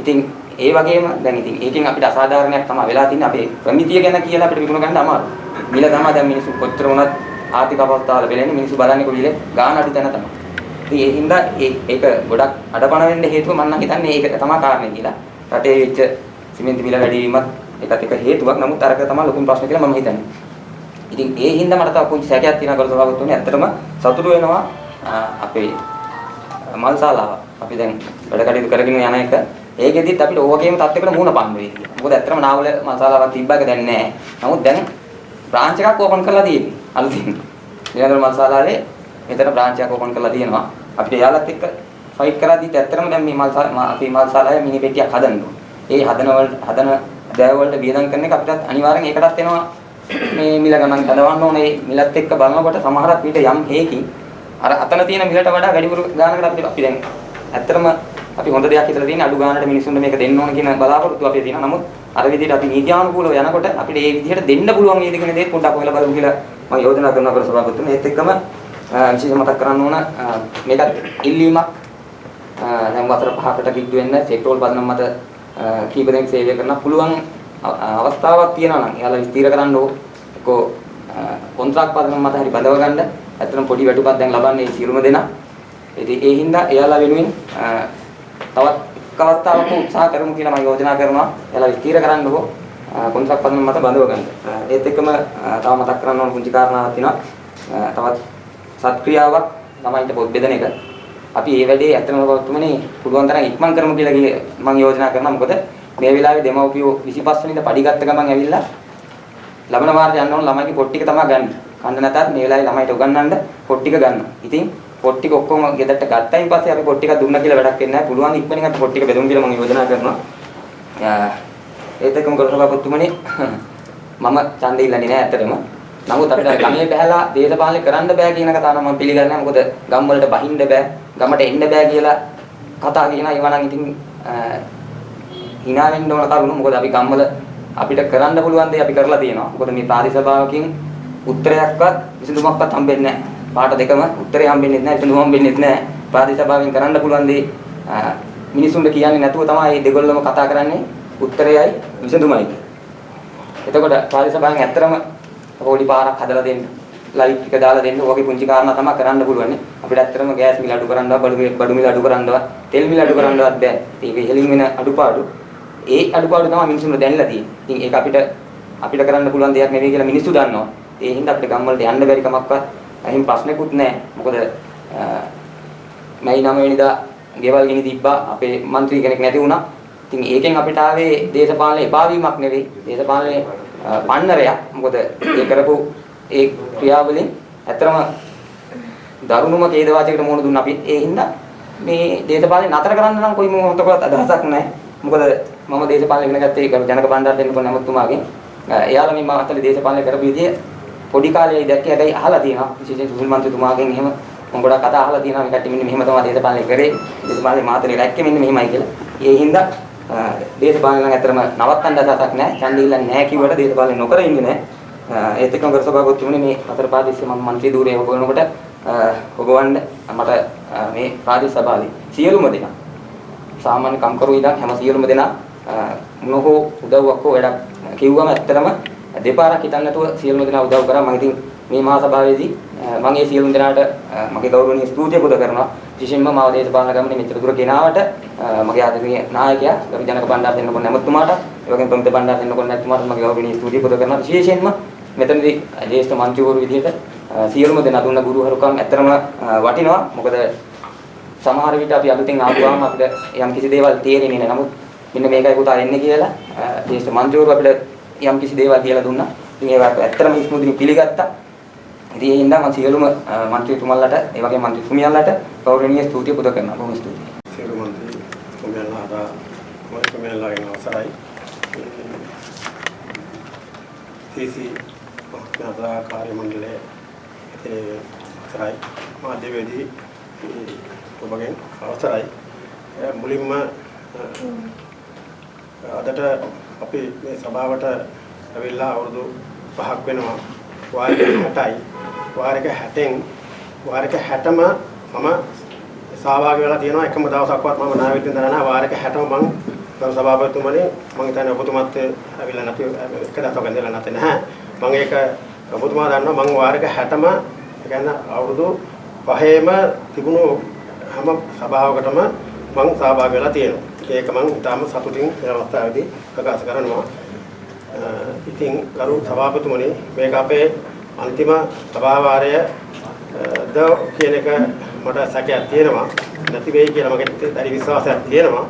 ඉතින් ඒ වගේම දැන් ඉතින් ඒකෙන් අපිට අසාධාරණයක් තමයි වෙලා තින්නේ අපේ ප්‍රමිතිය ගැන කියලා අපිට විකුණ ගන්න අමාරුයි. මිල තමයි දැන් මිනිස්සු කොච්චර වුණත් ආර්ථික අවස්ථාවල වෙලෙන්නේ මිනිස්සු බලන්නේ කොවිලේ ගාන අඩු තැන තමයි. ඉතින් ඒ හින්දා ඒ- ඒක ගොඩක් අඩපණ වෙන්න හේතුව මම නම් හිතන්නේ ඒක තමයි කාරණේ කියලා. රටේ වෙච්ච සිමෙන්ති මිල වැඩි වීමත් ඒකත් එක හේතුවක්. නමුත් අරක තමයි ලොකුම ප්‍රශ්නේ කියලා මම හිතන්නේ. ඉතින් ඒ හින්දා මට තව පුංචි සැකයක් තියෙනවා කරු සභාපතිතුමනි ඇත්තටම සතුටු වෙනවා අ, අපේ මල්ශාලාව. අපි දැන් වැඩ කටයුතු කරගෙන යන එක ඒකෙදිත් අපිට ඕවගේම තත්යකට මුහුණ පාන්න වෙයි කියලා. මොකද ඇත්තටම නාවල මල්ශාලාවක් තිබ්බක දැන් නැහැ. නමුත් දැන් බ්‍රාන්ච් එකක් ඕපන් කරලා තියෙන්නේ. අලුතින්. නිරන්තර මල්ශාලාවේ මෙතන බ්‍රාන්ච් එකක් ඕපන් කරලා තියෙනවා. අපිට එයාලත් එක්ක ෆයිට් කරද්දිත් ඇත්තටම දැන් මේ මල්ශාලා අපි මල්ශාලාවේ මිනි පෙට්ටියක් හදන්න ඕනේ. ඒ හදන වල හදන දෑව වලට වියදම් කරන එක අපිටත් අනිවාර්යෙන් ඒකටත් එනවා මේ මිල ගණන් කඩවන්න ඕනේ මිලත් එක්ක බලනකොට සමහරක් විට යම් හේකින් අර අතන තියෙන මිලට වඩා වැඩිපුර ගානකට අපි අපි දැන් ඇත්තටම අපි හොඳ දෙයක් හිතලා තියෙන අඩු ගානකට මිනිස්සුන්ට මේක දෙන්න ඕන කියන බලාපොරොත්තු අපේ තියෙනවා. නමුත් අර විදිහට අපි නීත්‍යානුකූලව යනකොට අපිට ඒ විදිහට දෙන්න පුළුවන් වේද කියන දේ පොඩ්ඩක් ඔයලා බලමු කියලා මම යෝජනා කරනවා කර සභාපතිතුමනි. ඒත් එක්කම අ, විශේෂ මතක් කරන්න ඕන අ, මේකත් ඉල්ලීමක් අ, දැන් වසර පහකට කිට්ටු වෙන්න පෙට්‍රෝල් පදනම් මත අ, කීප දෙනෙක් සේවය කරන්න පුළුවන් අ- අවස්ථාවක් තියෙනවා නම් එයාලා විස්තීර කරන්න ඕ එක්කෝ කොන්ත්‍රාත් පදනම් මත හරි බඳව ගන්න ඇත්තටම පොඩි වැටුපක් දැන් ලබන්නේ සියලුම දෙනා ඉතින් ඒ හින්දා එයාලා වෙනුවෙන් අ, තවත් එක් අවස්ථාවක උත්සාහ කරමු කියලා මම යෝජනා කරනවා. එයාලා විස්තීර කරන්න ඕ. කොන්ත්‍රාත් පදනම් මත බඳව ගන්න. අ, ඒත් එක්කම අ, තව මතක් කරන්න ඕන පුංචි කාරණාවක් තියෙනවා. අ, තවත් සත්ක්‍රියාවක් ළමයින්ට පොත් බෙදන එක. අපි මේ වැඩේ ඇත්තම වතුමනේ පුළුවන් තරම් ඉක්මන් කරමු කියලා ගියේ මම යෝජනා කරනවා. මොකද මේ වෙලාවේ දෙමව්පියෝ 25 වෙනිදා පඩි ගත්ත ගමන් ඇවිල්ලා ලබන වාරේ යන්න ඕන ළමයිගේ පොත් ටික තමයි ගන්න. කන්න නැතත් මේ වෙලාවේ ළමයිට උගන්වන්න පොත් ටික ගන්නවා. ඉතින් පොත් ටික ඔක්කොම ගෙදරට ගත්තයින් පස්සේ අපි පොත් ටික දුන්නා කියලා වැඩක් වෙන්නේ නැහැ. පුළුවන් ඉක්මනින් අපි පොත් ටික බෙදමු කියලා මම යෝජනා කරනවා. ඒත් එක්කම කරසභාපතිතුමනි [laughs] මම ඡන්දෙ ඉල්ලන්නේ නැහැ ඇත්තටම. නමුත් අපිට [laughs] ගමේ බහැලා දේශපාලනය කරන්න බෑ කියන කතාව නම් මම පිළිගන්නේ නැහැ. මොකද ගම් වලට බහින්න බෑ, ගමට එන්න බෑ කියලා කතා කියනවා. ඒවා නම් ඉතින් hina වෙන්න ඕන කරුණු. මොකද අපි ගම්වල අපිට කරන්න පුළුවන් දේ අපි කරලා තියෙනවා. මොකද මේ ප්‍රාදේශභාවකින් උත්තරයක්වත් විසඳුමක්වත් හම්බෙන්නේ නැහැ. පාට දෙකම උත්තරේ හම්බෙන්නේ නැහැ, විසඳුම හම්බෙන්නේ නැහැ. ප්‍රාදේශභාවයෙන් කරන්න පුළුවන් දේ මිනිසුන්ට කියන්නේ නැතුව තමයි මේ දෙගොල්ලම කතා කරන්නේ උත්තරයයි විසඳුමයි. එතකොට ප්‍රාදේශභාවයෙන් ඇත්තරම පොඩි පාරක් හදලා දෙන්න. ලයිට් එක දාලා දෙන්න. ඕකේ පුංචි කාරණා තමයි කරන්න පුළුවන්. අපිට ඇත්තටම ගෑස් මිල අඩු කරන්නවත්, බඩු බඩු මිල අඩු කරන්නවත්, තෙල් මිල අඩු කරන්නවත් බෑ. ඒක ඉහළින් වෙන අඩුපාඩු. ඒ අඩුපාඩු තමයි මිනිස්සුන්ට දැනලා තියෙන්නේ. ඉතින් ඒක අපිට අපිට කරන්න පුළුවන් දෙයක් නෙවෙයි කියලා මිනිස්සු දන්නවා. ඒ හින්දා අපිට ගම් වලට යන්න බැරි කමක්වත් එහෙම ප්‍රශ්නකුත් නැහැ. මොකද මැයි 9 වෙනිදා ගෙවල් ගිනි තිබ්බා. අපේ മന്ത്രി කෙනෙක් නැති වුණා. ඉතින් ඒකෙන් අපිට ආවේ දේශපාලන එපා වීමක් නෙවෙයි. දේශපාලනයේ පන්නරයක්. මොකද ඒ කරපු ඒ ක්‍රියාවලින් ඇත්තරම දරුණුම ඛේදවාචයකට මුහුණ දුන්න අපි. ඒ හින්දා මේ දේශපාලනය නතර කරන්න නම් කොයි මොහොතකවත් අදහසක් නැහැ. මොකද මම දේශපාලනය ඉගෙන ගත්තේ ජනක බණ්ඩාර දෙන්න කොන නැමතුමාගෙන්. එයාලා මේ මාතලේ දේශපාලනය කරපු විදිය පොඩි කාලේ දැක්කේ හැබැයි අහලා තියෙනවා. විශේෂයෙන් සුනිල් මන්ත්‍රීතුමාගෙන් එහෙම මම ගොඩක් කතා අහලා තියෙනවා මේ කට්ටිය මෙන්න මෙහෙම තමයි දේශපාලනය කරේ. දේශපාලනේ මාතලේ දැක්කේ මෙන්න මෙහෙමයි කියලා. ඒ හින්දා දේශපාලන නම් ඇත්තටම නවත්තන්න අදහසක් නැහැ. ඡන්දය ඉල්ලන්නේ නැහැ කිව්වට දේශපාලනය නොකර ඉන්නේ නැහැ. ඒත් එක්කම ගරු සභාපතිතුමනි මේ හතර පාදිස්සේ මම മന്ത്രി ධූරය හොගවනකොට හොගවන්න මට මේ ප්‍රාදේශ සභාවේ සියලුම දෙනා සාමාන්‍ය කම්කරු ඉඳන් හැම සියලුම දෙනා මොනහෝ උදව්වක් හෝ වැඩක් කිව්වම ඇත්තටම දෙපාරක් හිතන්න නැතුව සියලුම දෙනා උදව් කරා. මම ඉතින් මේ මහා සභාවේදී මම ඒ සියලුම දෙනාට මගේ ගෞරවනීය ස්තුතිය පුද කරනවා. විශේෂයෙන්ම මාව දේශපාලන ගමනේ මෙච්චර දුර ගෙනාවට මගේ ආදරණීය නායකයා ගරු ජනක බණ්ඩාර දෙන්නකොන් නැමතුමාට ඒ වගේම ප්‍රමුඛ බණ්ඩාර දෙන්නකොන් නැමතුමාට මගේ ගෞරවනීය ස්තුතිය පුද කරනවා. විශේෂයෙන්ම මෙතනදී ජේෂ්ඨ මන්ත්‍රීවරු විදිහට සියලුම දෙනා දුන්න ගුරුහරුකම් ඇත්තරම වටිනවා. මොකද සමහර විට අපි අලුතෙන් ආවම අපිට යම් කිසි දේවල් තේරෙන්නේ නැහැ. නමුත් මෙන්න මේකයි පුතා එන්නේ කියලා ජේෂ්ඨ මන්ත්‍රීවරු අපිට යම් කිසි දේවල් කියලා දුන්නා. ඉතින් ඒවත් ඇත්තටම ඉස්මුදිනු පිළිගත්තා. ඉතින් ඒ හින්දා මම සියලුම മന്ത്രിතුමන්ලට, ඒ වගේම മന്ത്രിතුමියන්ලට ගෞරවනීය ස්තුතිය පුද කරනවා. බොහොම ස්තුතියි. සියලු മന്ത്രിතුමියන්ලාට මන්ත්‍රීතුමියන්ලාගෙන අවසරයි. සීසී මහත්මයා කාර්ය මණ්ඩලයේ ඉතිරි අවසරයි. මාධ්‍යවේදී ඔබගෙන් අවසරයි. මුලින්ම අදට අපි මේ සභාවට ඇවිල්ලා අවුරුදු 5ක් වෙනවා. වාරික 60යි වාරික 60න් වාරික 60ම මම සහභාගී වෙලා තියෙනවා. එකම දවසක්වත් මම නාවිතින් දරන වාරික 60ම මම ගරු සභාපතිතුමනි මම හිතන්නේ ඔබතුමත් ඇවිල්ලා නැති එක දවසක් ඉඳලා නැතේ නැහැ. මම ඒක ඔබතුමා දන්නවා. මම වාරික 60ම කියන්නේ අවුරුදු 5ේම තිබුණු හැම සභාවකටම මම සහභාගී වෙලා තියෙනවා. ඒක මම ඉතාම සතුටින් මේ අවස්ථාවේදී ප්‍රකාශ කරනවා. ඉතින් ගරු සභාපතිතුමනි මේක අපේ අන්තිම සභාවාරය ද කියන එක මට සැකයක් තියෙනවා. නැති වෙයි කියලා මගේ දැඩි විශ්වාසයක් තියෙනවා.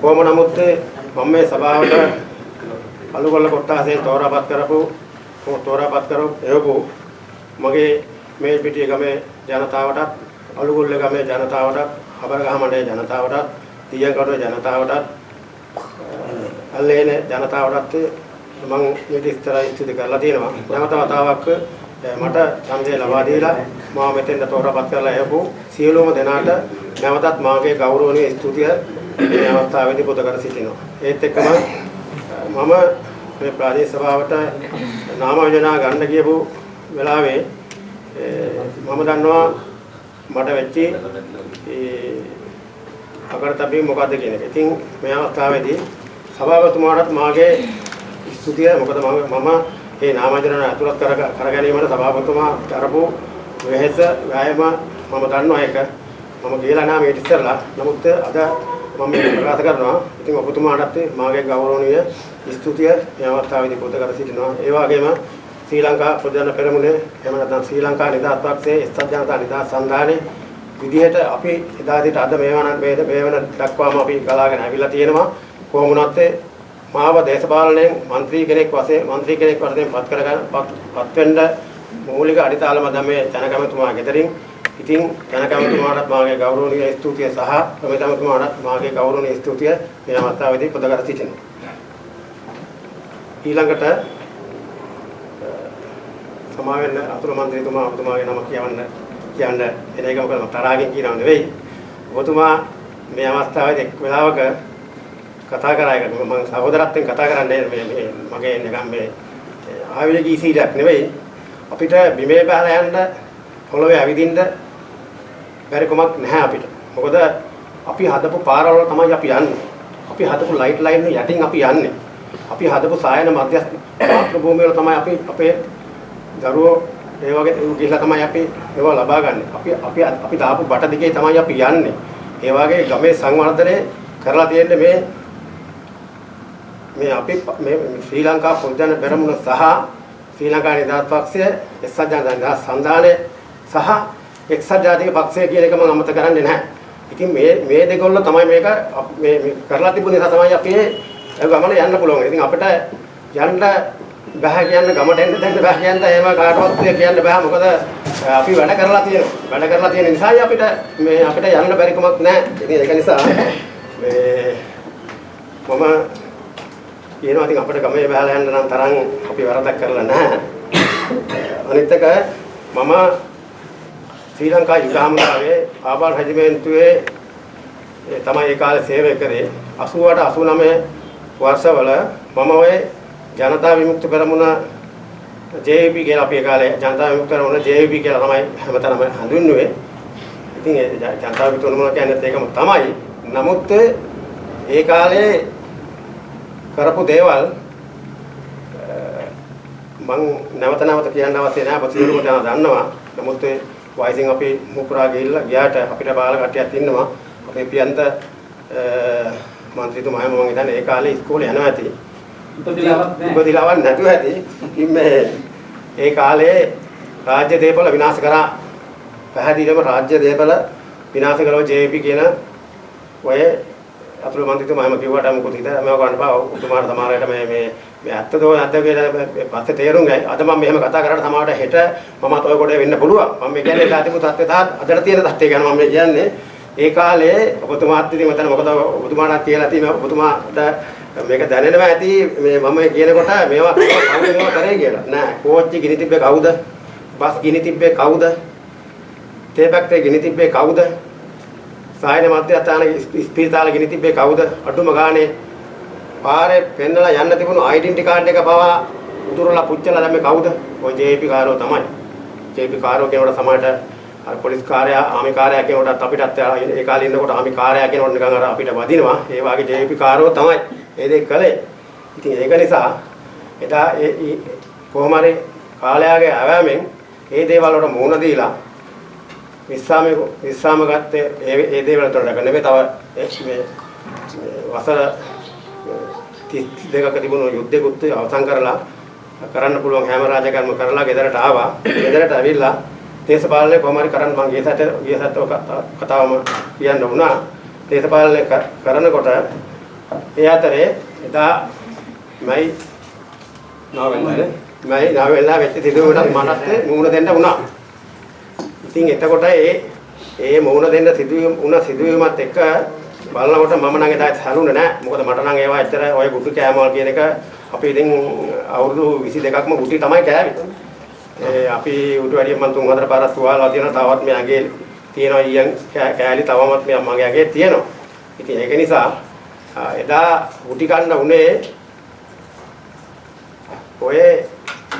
කොහොම නමුත් මම මේ සභාවට අලුගොල්ල කොට්ටාසෙන් තෝරාපත් කරපු තෝරාපත් කරපු එවපු මගේ මේ පිටිය ගමේ ජනතාවටත් අලුගොල්ල ගමේ ජනතාවටත් හබරගහ මණ්ඩලයේ ජනතාවටත් තියකඩුවේ ජනතාවටත් අල්ලේන ජනතාවටත් මම ඊට ඉස්තරයි ස්තුති කරලා තියෙනවා. නැවත වතාවක් මට ඡන්දය ලබා දීලා මා මෙතෙන්ට තෝරාපත් කරලා එවපු සියලුම දෙනාට නැවතත් මාගේ ගෞරවනීය ස්තුතිය මේ අවස්ථාවේදී පුද කර සිටිනවා. ඒත් එක්කම මම මේ ප්‍රාදේශ සභාවට නාම යෝජනා ගන්න කියපු වෙලාවේ මම දන්නවා මට වෙච්චි අකරතැබී මොකද්ද කියන එක. ඉතින් මේ අවස්ථාවේදී සභාපතිතුමාටත් මාගේ ස්තුතිය මොකද මම මම මේ නාමජනන ඇතුළත් කර කර ගැනීමට සභාපතිතුමා කරපු වෙහෙස වෑයම මම දන්නවා ඒක. මම කියලා නෑ මේ ඉතිසරලා. නමුත් අද මම මේ ප්‍රකාශ කරනවා. ඉතින් ඔබතුමාටත් මාගේ ගෞරවනීය ස්තුතිය මේ අවස්ථාවේදී පුද කර සිටිනවා. ඒ වගේම ශ්‍රී ලංකා ප්‍රජාන පෙරමුණේ එහෙම නැත්නම් ශ්‍රී ලංකා නිදහස් පක්ෂයේ එක්සත් ජනතා නිදහස් සන්ධානයේ විදිහට අපි එදා සිට අද මේ වන මේ වෙන දක්වාම අපි ගලාගෙන ඇවිල්ලා තියෙනවා කොහොම වුණත් මාව දේශපාලනයෙන් മന്ത്രി කෙනෙක් වශයෙන් മന്ത്രി කෙනෙක් වශයෙන් පත් කරගන්න පත් වෙන්න මූලික අඩිතාලම තමයි ජනකමතුමා ගෙදරින් ඉතින් ජනකමතුමාටත් මාගේ ගෞරවනීය ස්තුතිය සහ ප්‍රමිතමතුමාටත් මාගේ ගෞරවනීය ස්තුතිය මේ අවස්ථාවේදී පුද කර සිටිනවා ඊළඟට සමා වෙන්න අතුරු මන්ත්‍රීතුමා ඔබතුමාගේ නම කියවන්න කියන්න එන එක මොකද මම තරහකින් කියනව නෙවෙයි. ඔබතුමා මේ අවස්ථාවේදී එක් වෙලාවක කතා කරා එක මම සහෝදරත්වයෙන් කතා කරන්නේ මේ මේ මගේ නිකන් මේ ආවේගී සීලයක් නෙවෙයි. අපිට බිමේ බහලා යන්න පොළවේ ඇවිදින්න බැරි කමක් නැහැ අපිට. මොකද අපි හදපු පාරවල තමයි අපි යන්නේ. අපි හදපු ලයිට් ලයින් යටින් අපි යන්නේ. අපි හදපු සායන මධ්‍යස්ථ මාතෘ භූමිය වල තමයි අපි අපේ දරුවෝ ඒ වගේ ගිහිල්ලා තමයි අපි ඒවා ලබා ගන්න. අපි අපි අපි දාපු බට දිගේ තමයි අපි යන්නේ. ඒ වගේ ගමේ සංවර්ධනය කරලා තියෙන්නේ මේ මේ අපි මේ ශ්‍රී ලංකා පොදුජන පෙරමුණ සහ ශ්‍රී ලංකා නිදහස් පක්ෂය එක්සත් ජනතා සංධානය සහ එක්සත් ජාතික පක්ෂය කියන එක මම අමතක කරන්නේ නැහැ. ඉතින් මේ මේ දෙකොල්ල තමයි මේක මේ මේ කරලා තිබුණ නිසා තමයි අපි ඒ ගමන යන්න පුළුවන්. ඉතින් අපිට යන්න බෑ කියන්න ගමට එන්න දෙන්න බෑ කියන්න එහෙම කාටවත් කියන්න බෑ මොකද අපි වැඩ කරලා තියෙනවා. වැඩ කරලා තියෙන නිසායි අපිට මේ අපිට යන්න බැරි කමක් නැහැ. ඉතින් ඒක නිසා මේ මම කියනවා ඉතින් අපිට ගමේ බහලා යන්න නම් තරම් අපි වරදක් කරලා නැහැ. අනිත් එක මම ශ්‍රී ලංකා යුද හමුදාවේ ආබාල් රෙජිමෙන්තුවේ ඒ තමයි ඒ කාලේ සේවය කරේ 88 89 වර්ෂවල මම ඔය ජනතා විමුක්ති පෙරමුණ JVP කියලා අපි ඒ කාලේ ජනතා විමුක්ති පෙරමුණ JVP කියලා තමයි හැමතැනම හඳුන්වන්නේ. ඉතින් ඒ ජනතා විමුක්ති පෙරමුණ කියන්නේ ඒකම තමයි. නමුත් ඒ කාලේ කරපු දේවල් මං නැවත නැවත කියන්න අවශ්‍ය නැහැ. අප සියලුම දෙනා දන්නවා. නමුත් වයසින් අපි මුකුරා ගිහිල්ලා ගියාට අපිට බාල කට්ටියක් ඉන්නවා. අපේ පියන්ත මන්ත්‍රීතුමා මම හිතන්නේ ඒ කාලේ ඉස්කෝලේ යනවා ඇති. ඉපදිලාවක් නැතුව ඇති. ඉතින් මේ ඒ කාලේ රාජ්‍ය දේපල විනාශ කරා පැහැදිලිවම රාජ්‍ය දේපල විනාශ කරව ජේපී කියන ඔය අතුරු මන්ත්‍රීතුමා එහෙම කිව්වට මොකද හිතලා මම ගන්න බා උතුමාට සමහරවිට මේ මේ මේ ඇත්තද නැද්ද කියලා පස්සේ තේරුම් ගයි. අද මම මෙහෙම කතා කරාට සමහරවිට හෙට මමත් ඔය කොටේ වෙන්න පුළුවන්. මම මේ කියන්නේ ලාතිපු තත්ත්වය තාත් අදට තියෙන තත්ත්වය ගැන මම කියන්නේ. ඒ කාලේ ඔබතුමාත් ඉතින් මතන මොකද ඔබතුමාට කියලා තියෙන ඔබතුමාට මේක දැනෙනවා ඇති මේ මම කියනකොට මේවා කවුද මේවා කරේ කියලා. නෑ කෝච්චි ගිනි තිබ්බේ කවුද? බස් ගිනි තිබ්බේ කවුද? තේ ෆැක්ටරි ගිනි තිබ්බේ කවුද? සායන මධ්‍යස්ථාන ස්පීතාල ගිනි තිබ්බේ කවුද? අඩුම ගානේ පාරේ පෙන්නලා යන්න තිබුණු ඩෙන්ටි කාඩ් එක පවා උතුරලා පුච්චලා දැම්මේ කවුද? ඔය ජේපී කාරෝ තමයි. ජේපී කාරෝ කෙනෙකුට සමහරට අර පොලිස් කාර්යය ආමි කාර්යය කෙනෙකුටත් අපිටත් ඒ කාලේ ඉන්නකොට ආමි කාර්යය කෙනෙකුට නිකන් අර අපිට වදිනවා. ඒ වගේ ජේපී කාරෝ තමයි ඒ දෙක කළේ. ඉතින් ඒක නිසා එදා ඒ කොහොම හරි කාලයාගේ අවෑමෙන් ඒ දේවල් වලට මුහුණ දීලා විශ්‍රාම විශ්‍රාම ගත්තේ ඒ ඒ දේවල් වලට නෙවෙයි තව මේ වසර 32ක තිබුණු යුද්ධෙකුත් අවසන් කරලා කරන්න පුළුවන් හැම රාජකාරියම කරලා ගෙදරට ආවා. ගෙදරට ඇවිල්ලා දේශපාලනය කොහොම හරි කරන්න මම ගියසට ගියසට කතාවම කියන්න වුණා. දේශපාලනය කරනකොට ඒ අතරේ එදා මයි නවෙන්දානේ මයි නවෙන්දා වෙච්ච සිදුවීමකට මටත් මූණ දෙන්න වුණා. ඉතින් එතකොට ඒ ඒ මූණ දෙන්න සිදුවීම වුණ සිදුවීමත් එක්ක බලනකොට මම නම් එදා හැරුණේ නැහැ. මොකද මට නම් ඒවා ඇත්තට ඔය ගුටි කෑමවල් කියන එක අපි ඉතින් අවුරුදු 22ක්ම ගුටි තමයි කෑවේ. ඒ අපි උඩ වැඩියෙන් මම තුන් හතර පාරක් තුවාලා තියෙනවා. තවත් මේ ඇඟේ තියෙනවා ඊයන් කෑලි තවමත් මේ මගේ ඇඟේ තියෙනවා. ඉතින් ඒක නිසා එදා ගුටි කන්න උනේ ඔය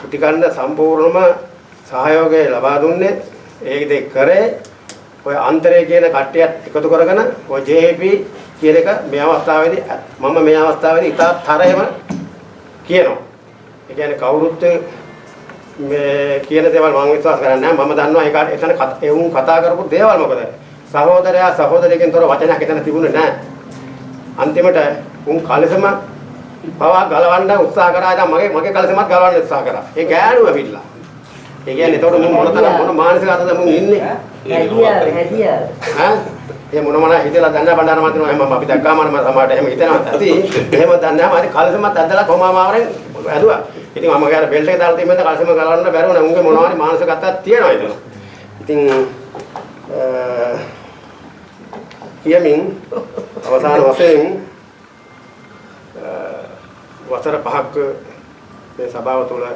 ගුටි කන්න සම්පූර්ණම සහයෝගය ලබා දුන්නේ ඒ දෙක කරේ ඔය අන්තරය කියන කට්ටියත් එකතු කරගෙන ඔය JP කියන එක මේ අවස්ථාවේදී මම මේ අවස්ථාවේදී ඉතා තරහෙම කියනවා. ඒ කියන්නේ කවුරුත් මේ කියන දේවල් මම විශ්වාස කරන්නේ නැහැ. මම දන්නවා ඒක එතන ඒ උන් කතා කරපු දේවල් මොකද? සහෝදරයා සහෝදරියකින් තොර වචනයක් එතන තිබුණේ නැහැ. අන්තිමට උන් කලසම පවා ගලවන්න උත්සාහ කරා. දැන් මගේ මගේ කලසමත් ගලවන්න උත්සාහ කරා. ඒ ගෑනුව පිටලා. ඒ කියන්නේ එතකොට මුන් මොන තරම් මොන මානසික අතද මුන් ඉන්නේ? හැදියාව හැදියාව. ඈ ඒ මොන මොන හිතලා දන්න බණ්ඩාර මන්ත්‍රී එහෙම අපි දැක්කාම මම සමහරට එහෙම හිතනවා ඇති. එහෙම දන්නේ නැහැ. මම කලසමත් ඇදලා කොමාමාවරෙන් ඇදුවා. ඉතින් මම ගාන බෙල්ට් එක දාලා තිබෙන්න කලසම ගලවන්න බැරුව නේ. උන්ගේ මොනවා හරි මානසික අතක් තියෙනවා එතන. ඉතින් කියමින් අවසාන වශයෙන් වසර පහක් මේ සභාව තුළ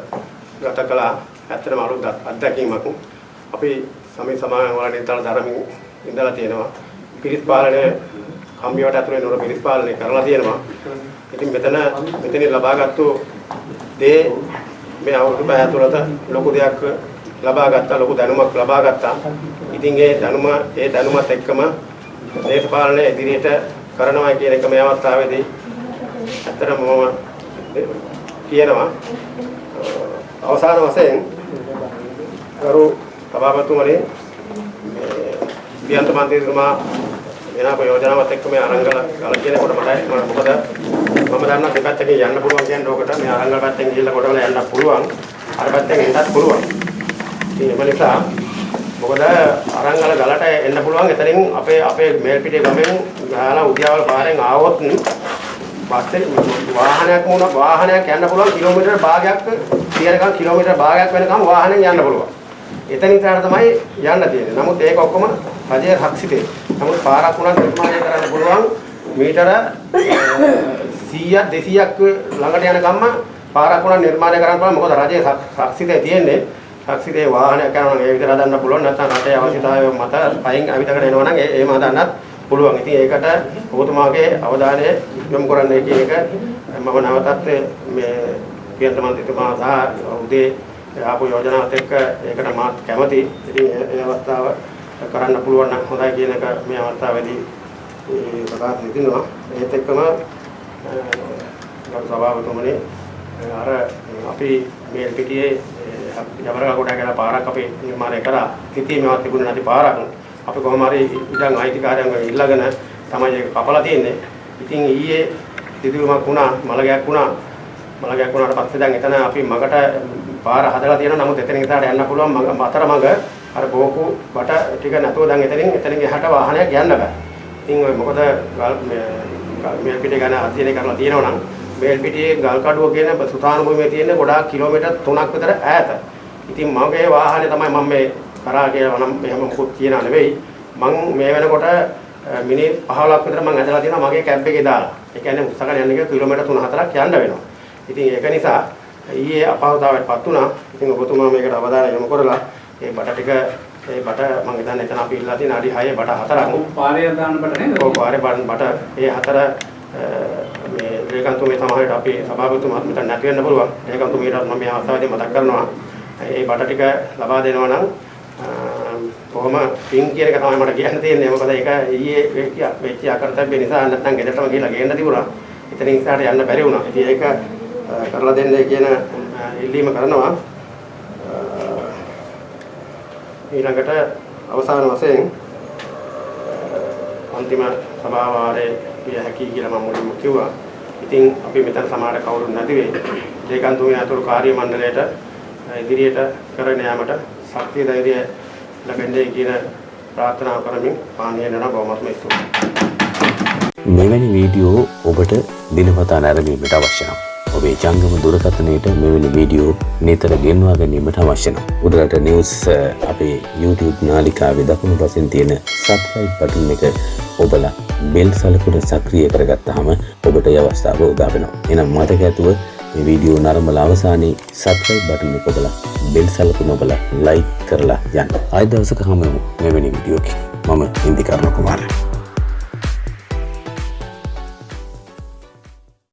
ගත කළා ඇත්තටම අලුත් අත්දැකීමක්. අපි සමේ සමාගම් වල නිතර ධර්මයෙන් ඉඳලා තියෙනවා. පිරිස් පාලනය කම්බියට ඇතුලේ නෝර පිරිස් පාලනය කරලා තියෙනවා. ඉතින් මෙතන මෙතනින් ලබාගත්තු දේ මේ අවුරුදු පහ ඇතුළත ලොකු දෙයක් ලබා ගත්තා ලොකු දැනුමක් ලබා ගත්තා. ඉතින් ඒ දැනුම ඒ දැනුමත් එක්කම දේශපාලනය ඉදිරියට කරනවා කියන එක මේ අවස්ථාවේදී ඇත්තටම මම කියනවා. අවසාන වශයෙන් ගරු සභාපතිතුමනි පියන්ත මන්ත්‍රීතුමා එනක යෝජනාවත් එක්ක මේ අරංගල ගල කියනකොට මට මොකද මම දන්නා දෙපැත්තකින් යන්න පුළුවන් කියන්නේ ඕකට. මේ අරංගල පැත්තෙන් ගිහිල්ලා කොටවල යන්න පුළුවන්. අර පැත්තෙන් එන්නත් පුළුවන්. ඉතින් ඒ නිසා මොකද අරංගල ගලට එන්න පුළුවන් එතනින් අපේ අපේ මේල් පිටේ ගමෙන් ගාලා උදියාවල් පාරෙන් ආවොත් පස්සේ වාහනයක් වුණ වාහනයක් යන්න පුළුවන් කිලෝමීටර් භාගයක් තියෙනකම් කිලෝමීටර් භාගයක් වෙනකම් වාහනෙන් යන්න පුළුවන්. එතනින් ඉස්සරහට තමයි යන්න තියෙන්නේ. නමුත් ඒක ඔක්කොම රජයේ රක්ෂිතේ. නමුත් පාරක් උනත් නිර්මාණය කරන්න පුළුවන් මීටර 100ක් 200ක් ළඟට යනකම්ම පාරක් උනත් නිර්මාණය කරන්න පුළුවන්. මොකද රජයේ රක්ෂිතේ තියෙන්නේ. රක්ෂිතේ වාහනයක් යනවා නම් ඒ විදිහට හදන්න පුළුවන්. නැත්නම් රටේ අවශ්‍යතාවය මත පයින් අවිතකට එනවා නම් ඒ ඒම හදන්නත් පුළුවන්. ඉතින් ඒකට ඔබතුමාගේ අවධානය යොමු කරන්න කියන එක මම නැවතත් මේ පියන්ත මන්ත්‍රීතුමා සහ උදේ ආපු යෝජනාවත් එක්ක ඒකට මාත් කැමති. ඉතින් ඒ අවස්ථාව කරන්න පුළුවන් නම් හොඳයි කියන එක මේ අවස්ථාවේදී ප්‍රකාශ දෙනවා. ඒත් එක්කම ගරු සභාපතිතුමනි අර අපි මේ පිටියේ ජවරගා ගොඩ කියලා පාරක් අපි නිර්මාණය කරා. සිටී මේවත් තිබුණේ නැති පාරක්. අපි කොහොම හරි ඉඩම් අයිතිකාරයන්ව ඉල්ලගෙන තමයි ඒක කපලා තියෙන්නේ. ඉතින් ඊයේ සිදුවීමක් වුණා, මලගයක් වුණා. මලගයක් වුණාට පස්සේ දැන් එතන අපි මගට පාර හදලා තියෙනවා. නමුත් එතනින් එහාට යන්න පුළුවන් මග අතර මග අර බෝකු බට ටික නැතුව දැන් එතනින් එතනින් එහාට වාහනයක් යන්න බෑ. ඉතින් ඔය මොකද මේල් පිටේ ගැන අධ්‍යයනය කරලා තියෙනවා නම් මේල් පිටියේ ගල් කඩුව කියන සුතාන භූමියේ තියෙන ගොඩාක් කිලෝමීටර් 3ක් විතර ඈත. ඉතින් මගේ වාහනේ තමයි මම මේ කරා කියලා නම් එහෙම මොකුත් කියනා නෙවෙයි. මං මේ වෙනකොට මිනිත් 15ක් විතර මං ඇදලා තියෙනවා මගේ කැබ් එකේ දාලා. ඒ කියන්නේ උස්සගෙන යන්න ගිය කිලෝමීටර් 3-4ක් යන්න වෙනවා. ඉතින් ඒක නිසා ඊයේ අපහසුතාවයටපත් වුණා. ඉතින් ඔබතුමා මේකට අවධානය යොමු කරලා ඒ බට ටික ඒ බට මම හිතන්නේ එතන අපි ඉල්ලලා තියෙන අඩි 6 බට 4ක්. පාරේ දාන්න බට නේද? ඔව් පාරේ බට ඒ හතර මේ ලේකම්තුමේ සමාජයට අපි සභාපතිතුමාත් මෙතන නැති වෙන්න පුළුවන්. ලේකම්තුමීට මම මේ අවස්ථාවේදී මතක් කරනවා. ඒ බට ටික ලබා දෙනවා නම් කොහොම පින් කියන එක තමයි මට කියන්න තියෙන්නේ. මොකද ඒක ඊයේ වෙච්ච අකරතැබ්බ නිසා නැත්තම් ගෙදරටම ගිහලා ගේන්න තිබුණා. එතනින් ඉස්සරහට යන්න බැරි වුණා. ඉතින් ඒක කරලා දෙන්න කියන ඉල්ලීම කරනවා. ඊළඟට අවසාන වශයෙන් අන්තිම සභාව වාරයේ විය හැකි කියලා මම මුලින්ම කිව්වා. ඉතින් අපි මෙතන සමාජ කවුරුත් නැති වෙයි. ලේකම්තුමිය අතුරු කාර්ය මණ්ඩලයට ඉදිරියට කරගෙන යාමට ශක්තිය ධෛර්යය ලැබෙන්නේ කියන ප්‍රාර්ථනා කරමින් පානීය නන බොහොමත්ම ස්තුතියි. මෙවැනි වීඩියෝ ඔබට දිනපතා නැරඹීමට අවශ්‍ය නම් ඔබේ ජංගම දුරකථනයට මෙවැනි වීඩියෝ නිතර ගෙන්වා ගැනීමට අවශ්‍ය නම් උඩරට නිවුස් අපේ YouTube නාලිකාවේ දකුණු පසින් තියෙන සබ්ස්ක්‍රයිබ් බටන් එක ඔබලා බෙල් සලකුණ සක්‍රිය කරගත්තාම ඔබට ඒ අවස්ථාව උදා වෙනවා. එහෙනම් මතක ඇතුව මේ වීඩියෝ නරඹලා අවසානයේ සබ්ස්ක්‍රයිබ් බටන් එක ඔබලා බෙල් සලකුණ ඔබලා ලයික් කරලා යන්න. ආයෙ දවසක හමු වෙමු මෙවැනි වීඩියෝකින්. මම ඉන්දිකර්ණ කුමාරයා